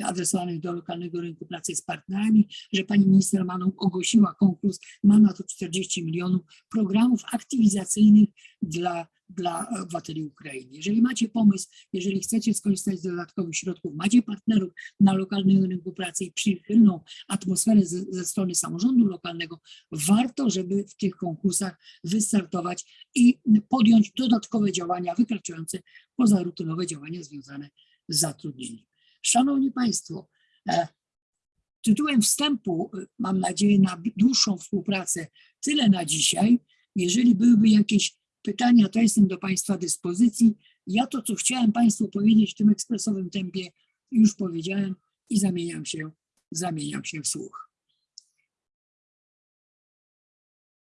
adresowanych do lokalnego rynku pracy z partnerami, że pani minister Maną ogłosiła konkurs, ma na to 40 milionów programów aktywizacyjnych dla dla obywateli Ukrainy. Jeżeli macie pomysł, jeżeli chcecie skorzystać z dodatkowych środków, macie partnerów na lokalnym rynku pracy i przychylną atmosferę ze, ze strony samorządu lokalnego, warto, żeby w tych konkursach wystartować i podjąć dodatkowe działania wykraczające poza rutynowe działania związane z zatrudnieniem. Szanowni Państwo, e, tytułem wstępu, e, mam nadzieję, na dłuższą współpracę, tyle na dzisiaj. Jeżeli byłyby jakieś pytania, to jestem do Państwa dyspozycji. Ja to, co chciałem Państwu powiedzieć w tym ekspresowym tempie, już powiedziałem i zamieniam się, zamieniam się w słuch.